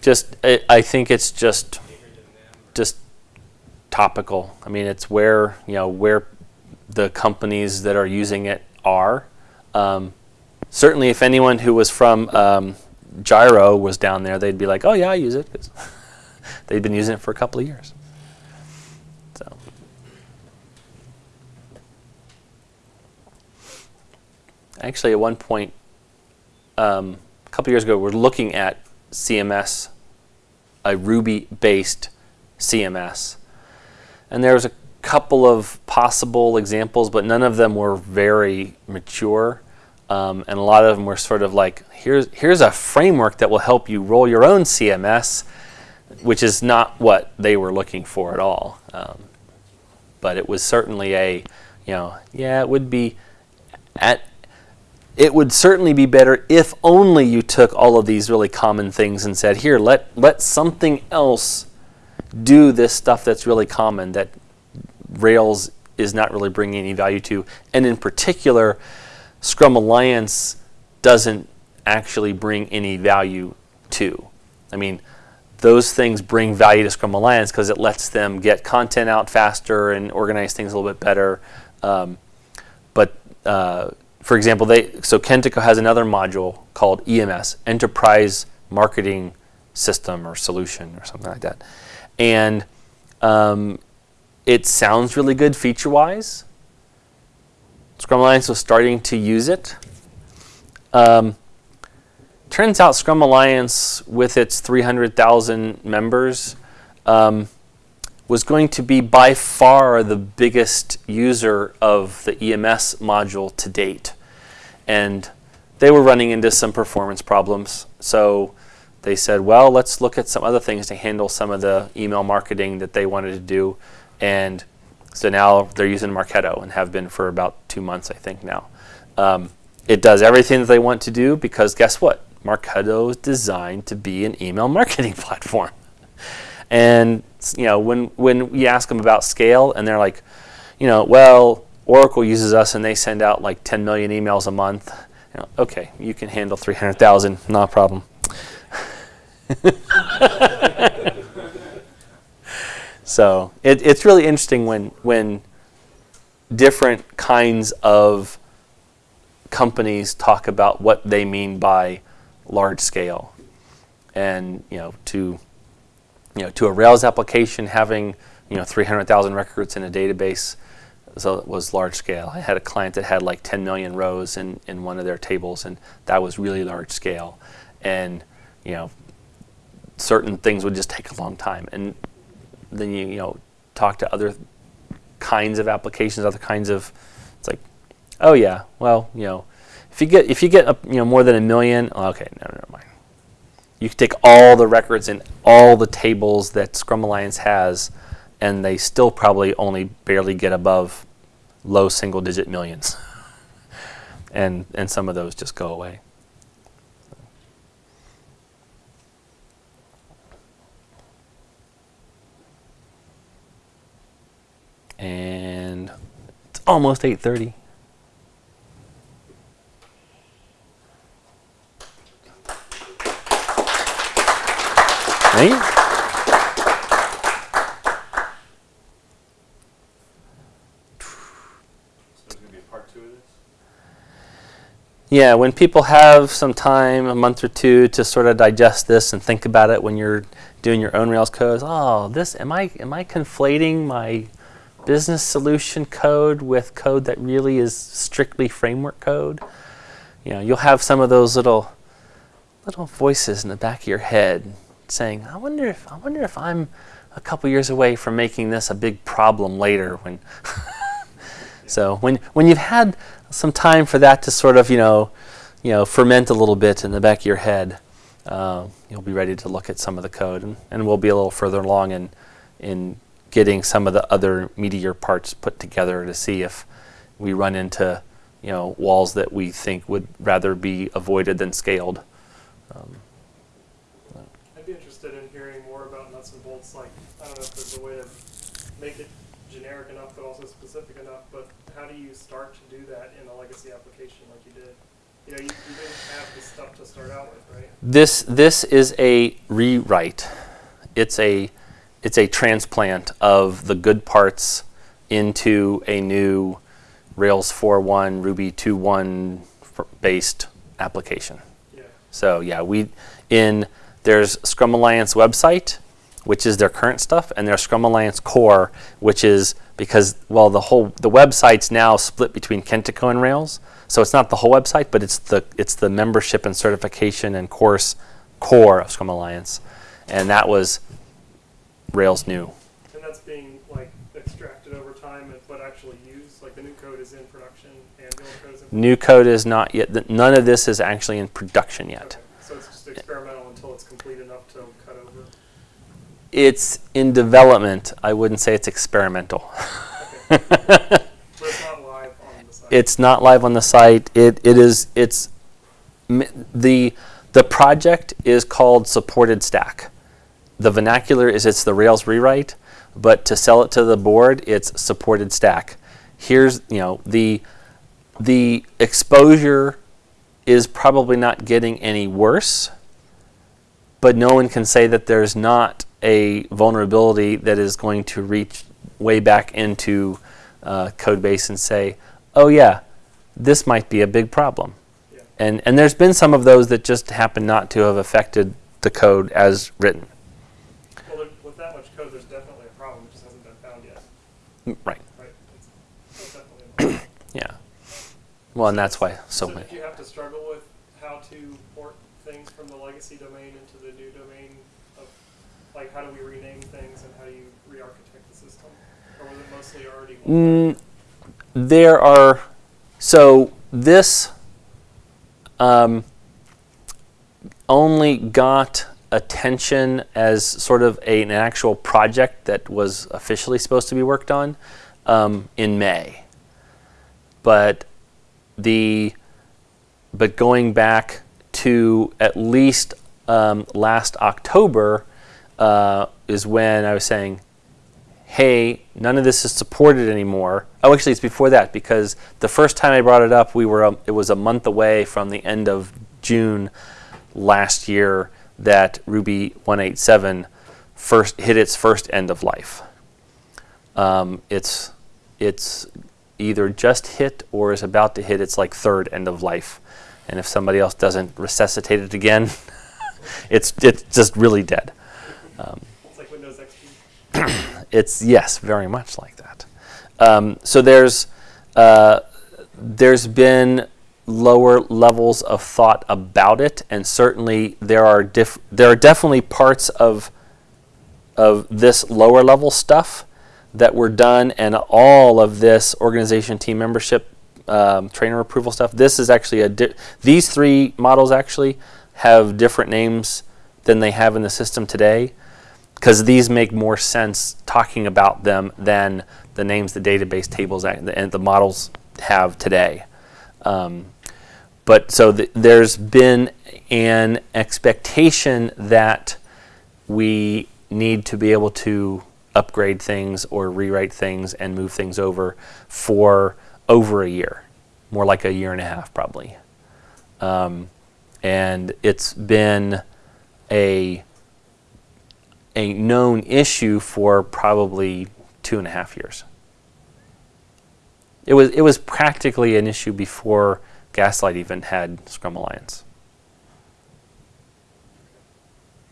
just, I, I think it's just just topical. I mean, it's where you know where the companies that are using it are. Um, certainly, if anyone who was from um, Gyro was down there, they'd be like, "Oh yeah, I use it." 'cause (laughs) they've been using it for a couple of years. So. Actually, at one point, um, a couple of years ago, we're looking at CMS, a Ruby-based CMS. And there was a couple of possible examples, but none of them were very mature. Um, and a lot of them were sort of like, here's, here's a framework that will help you roll your own CMS, which is not what they were looking for at all. Um, but it was certainly a, you know, yeah, it would be at it would certainly be better if only you took all of these really common things and said, here, let let something else do this stuff that's really common that Rails is not really bringing any value to. And in particular, Scrum Alliance doesn't actually bring any value to. I mean, those things bring value to Scrum Alliance because it lets them get content out faster and organize things a little bit better. Um, but uh, for example, they so Kentico has another module called EMS, Enterprise Marketing System or Solution or something like that, and um, it sounds really good feature-wise. Scrum Alliance was starting to use it. Um, turns out Scrum Alliance, with its 300,000 members, um, was going to be by far the biggest user of the EMS module to date. And they were running into some performance problems. So they said, well, let's look at some other things to handle some of the email marketing that they wanted to do. And so now they're using Marketo and have been for about two months, I think now. Um, it does everything that they want to do because guess what? Marketo is designed to be an email (laughs) marketing platform. And you know, when when we ask them about scale, and they're like, you know, well, Oracle uses us and they send out like 10 million emails a month. You know, okay, you can handle 300,000, not a problem. (laughs) so it, it's really interesting when when different kinds of companies talk about what they mean by large scale, and you know to you know to a Rails application having you know 300,000 records in a database so it was large scale. I had a client that had like 10 million rows in, in one of their tables, and that was really large scale. And you know, certain things would just take a long time. And then you you know talk to other kinds of applications, other kinds of it's like, oh yeah, well you know, if you get if you get a, you know more than a million, oh, okay, no, never mind. You can take all the records in all the tables that Scrum Alliance has, and they still probably only barely get above low single digit millions. (laughs) and and some of those just go away. And it's almost 8:30. Thank you. So there's gonna be a part two of this? Yeah, when people have some time, a month or two, to sort of digest this and think about it when you're doing your own Rails codes. Oh, this am I am I conflating my business solution code with code that really is strictly framework code? You know, you'll have some of those little little voices in the back of your head saying, "I wonder if I wonder if I'm a couple years away from making this a big problem later when (laughs) So when when you've had some time for that to sort of you know you know ferment a little bit in the back of your head, uh, you'll be ready to look at some of the code, and, and we'll be a little further along in in getting some of the other meteor parts put together to see if we run into you know walls that we think would rather be avoided than scaled. Um, I'd be interested in hearing more about nuts and bolts. Like, I don't know if there's a way to make it generic enough but also specific enough. But how do you start to do that in a legacy application like you did? You know, you, you didn't have the stuff to start out with, right? This this is a rewrite. It's a it's a transplant of the good parts into a new Rails 4.1 Ruby 2.1 f- based application. Yeah. So yeah, we in there's Scrum Alliance website, which is their current stuff, and there's Scrum Alliance core, which is because well the whole the website's now split between Kentico and Rails. So it's not the whole website, but it's the it's the membership and certification and course core of Scrum Alliance, and that was Rails new. And that's being like extracted over time, but actually used. Like the new code is in production, and the old code is in. New code is not yet. th- None of this is actually in production yet. Okay. So it's just experimental until it's complete enough to cut over. It's in development. I wouldn't say it's experimental. (laughs) It's not live on the site. it's not live on the site. It it is it's the the project is called supported stack. The vernacular is it's the Rails rewrite, but to sell it to the board, it's supported stack. here's you know the the exposure is probably not getting any worse, but no one can say that there's not a vulnerability that is going to reach way back into uh, code base and say, oh yeah, this might be a big problem. Yeah. And, and there's been some of those that just happen not to have affected the code as written. Well, there, with that much code, there's definitely a problem. It just hasn't been found yet, Mm, Right. right? It's, that's definitely a problem. Yeah. Well, and that's why so so many. did you have to struggle with how to port things from the legacy domain into the new domain? Of, like, how do we rename things and how do you re-architect the system? Or was it mostly already? Mm, there are, so this um, only got attention as sort of a, an actual project that was officially supposed to be worked on um, in May. But the, but going back to at least um, last October uh, is when I was saying, hey, none of this is supported anymore. Oh, actually, it's before that because the first time I brought it up, we were um, it was a month away from the end of June last year that Ruby 187 first hit its first end of life. Um, it's it's either just hit or is about to hit its like third end of life, and if somebody else doesn't resuscitate it again, (laughs) it's it's just really dead. Um, It's like Windows XP. (clears throat) it's yes, very much like that. Um, so there's uh, there's been lower levels of thought about it, and certainly there are there are definitely parts of of this lower level stuff that were done, and all of this organization team membership um, trainer approval stuff. This is actually a these three models actually have different names than they have in the system today because these make more sense talking about them than the names the database tables and the, and the models have today. Um, but so th- there's been an expectation that we need to be able to upgrade things or rewrite things and move things over for over a year, more like a year and a half probably. Um, and it's been a a known issue for probably two and a half years. It was it was practically an issue before Gaslight even had Scrum Alliance,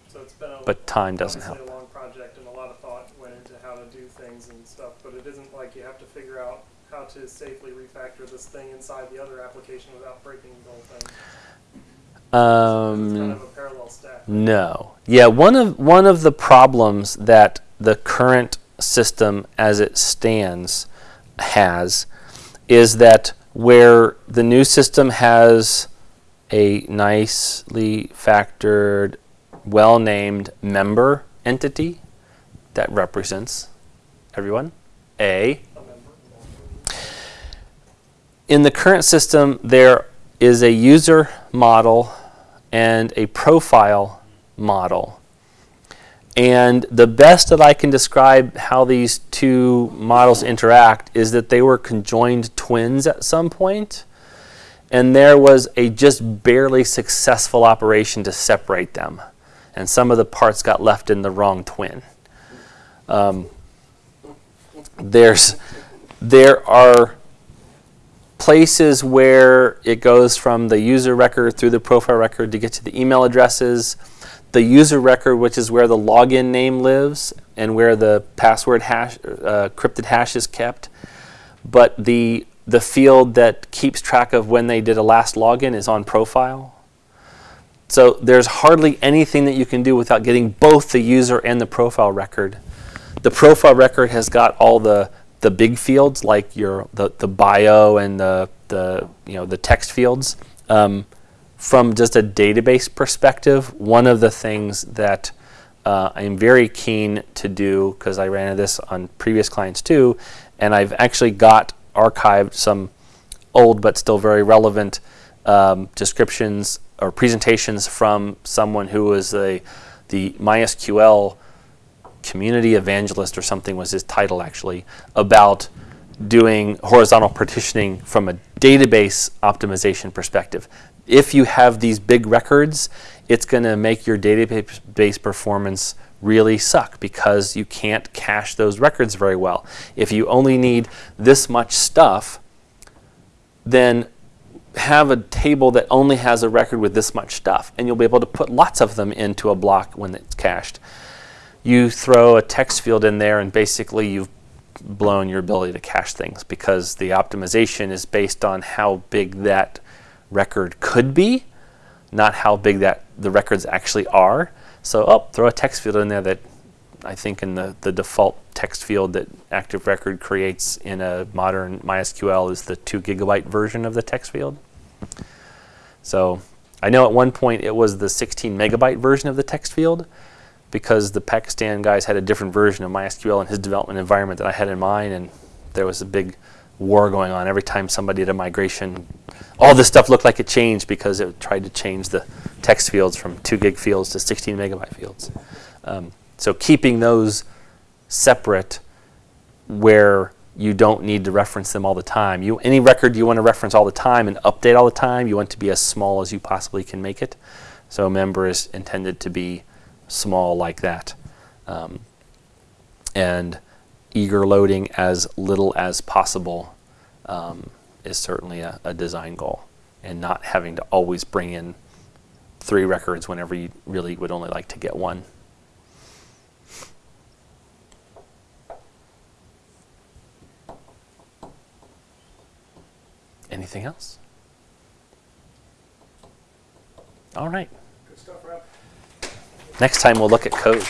So it's been a, but time doesn't help. a long project and a lot of thought went into how to do things and stuff, but it isn't like you have to figure out how to safely refactor this thing inside the other application without breaking the whole thing. kind Um, of a parallel stack. no, yeah. One of one of the problems that the current system, as it stands, has is that where the new system has a nicely factored, well named member entity that represents everyone. A. In the current system, there is a user model and a profile model. And the best that I can describe how these two models interact is that they were conjoined twins at some point, and there was a just barely successful operation to separate them. And some of the parts got left in the wrong twin. Um, there's, there are places where it goes from the user record through the profile record to get to the email addresses. The user record, which is where the login name lives and where the password hash, uh, crypted hash is kept. But the, the field that keeps track of when they did a last login is on profile. So there's hardly anything that you can do without getting both the user and the profile record. The profile record has got all the the big fields like your the, the bio and the the you know the text fields. Um, from just a database perspective, one of the things that uh, I'm very keen to do because I ran this on previous clients too, and I've actually got archived some old but still very relevant um, descriptions or presentations from someone who was a the MySQL community evangelist or something was his title actually about doing horizontal partitioning from a database optimization perspective. If you have these big records, it's going to make your database performance really suck because you can't cache those records very well. If you only need this much stuff, then have a table that only has a record with this much stuff, and you'll be able to put lots of them into a block when it's cached. You throw a text field in there, and basically you've blown your ability to cache things because the optimization is based on how big that record could be, not how big that the records actually are. So, oh, throw a text field in there that I think in the, the default text field that Active Record creates in a modern MySQL is the two gigabyte version of the text field. So I know at one point it was the 16 megabyte version of the text field because the Pakistan guys had a different version of MySQL in his development environment that I had in mine, and there was a big war going on every time somebody did a migration. All this stuff looked like it changed because it tried to change the text fields from two gig fields to 16 megabyte fields. Um, so keeping those separate where you don't need to reference them all the time. You, any record you want to reference all the time and update all the time, you want to be as small as you possibly can make it. So a member is intended to be small like that. Um, and eager loading as little as possible um, is certainly a, a design goal. And not having to always bring in three records whenever you really would only like to get one. Anything else? All right. Good stuff, Rob. Next time we'll look at code.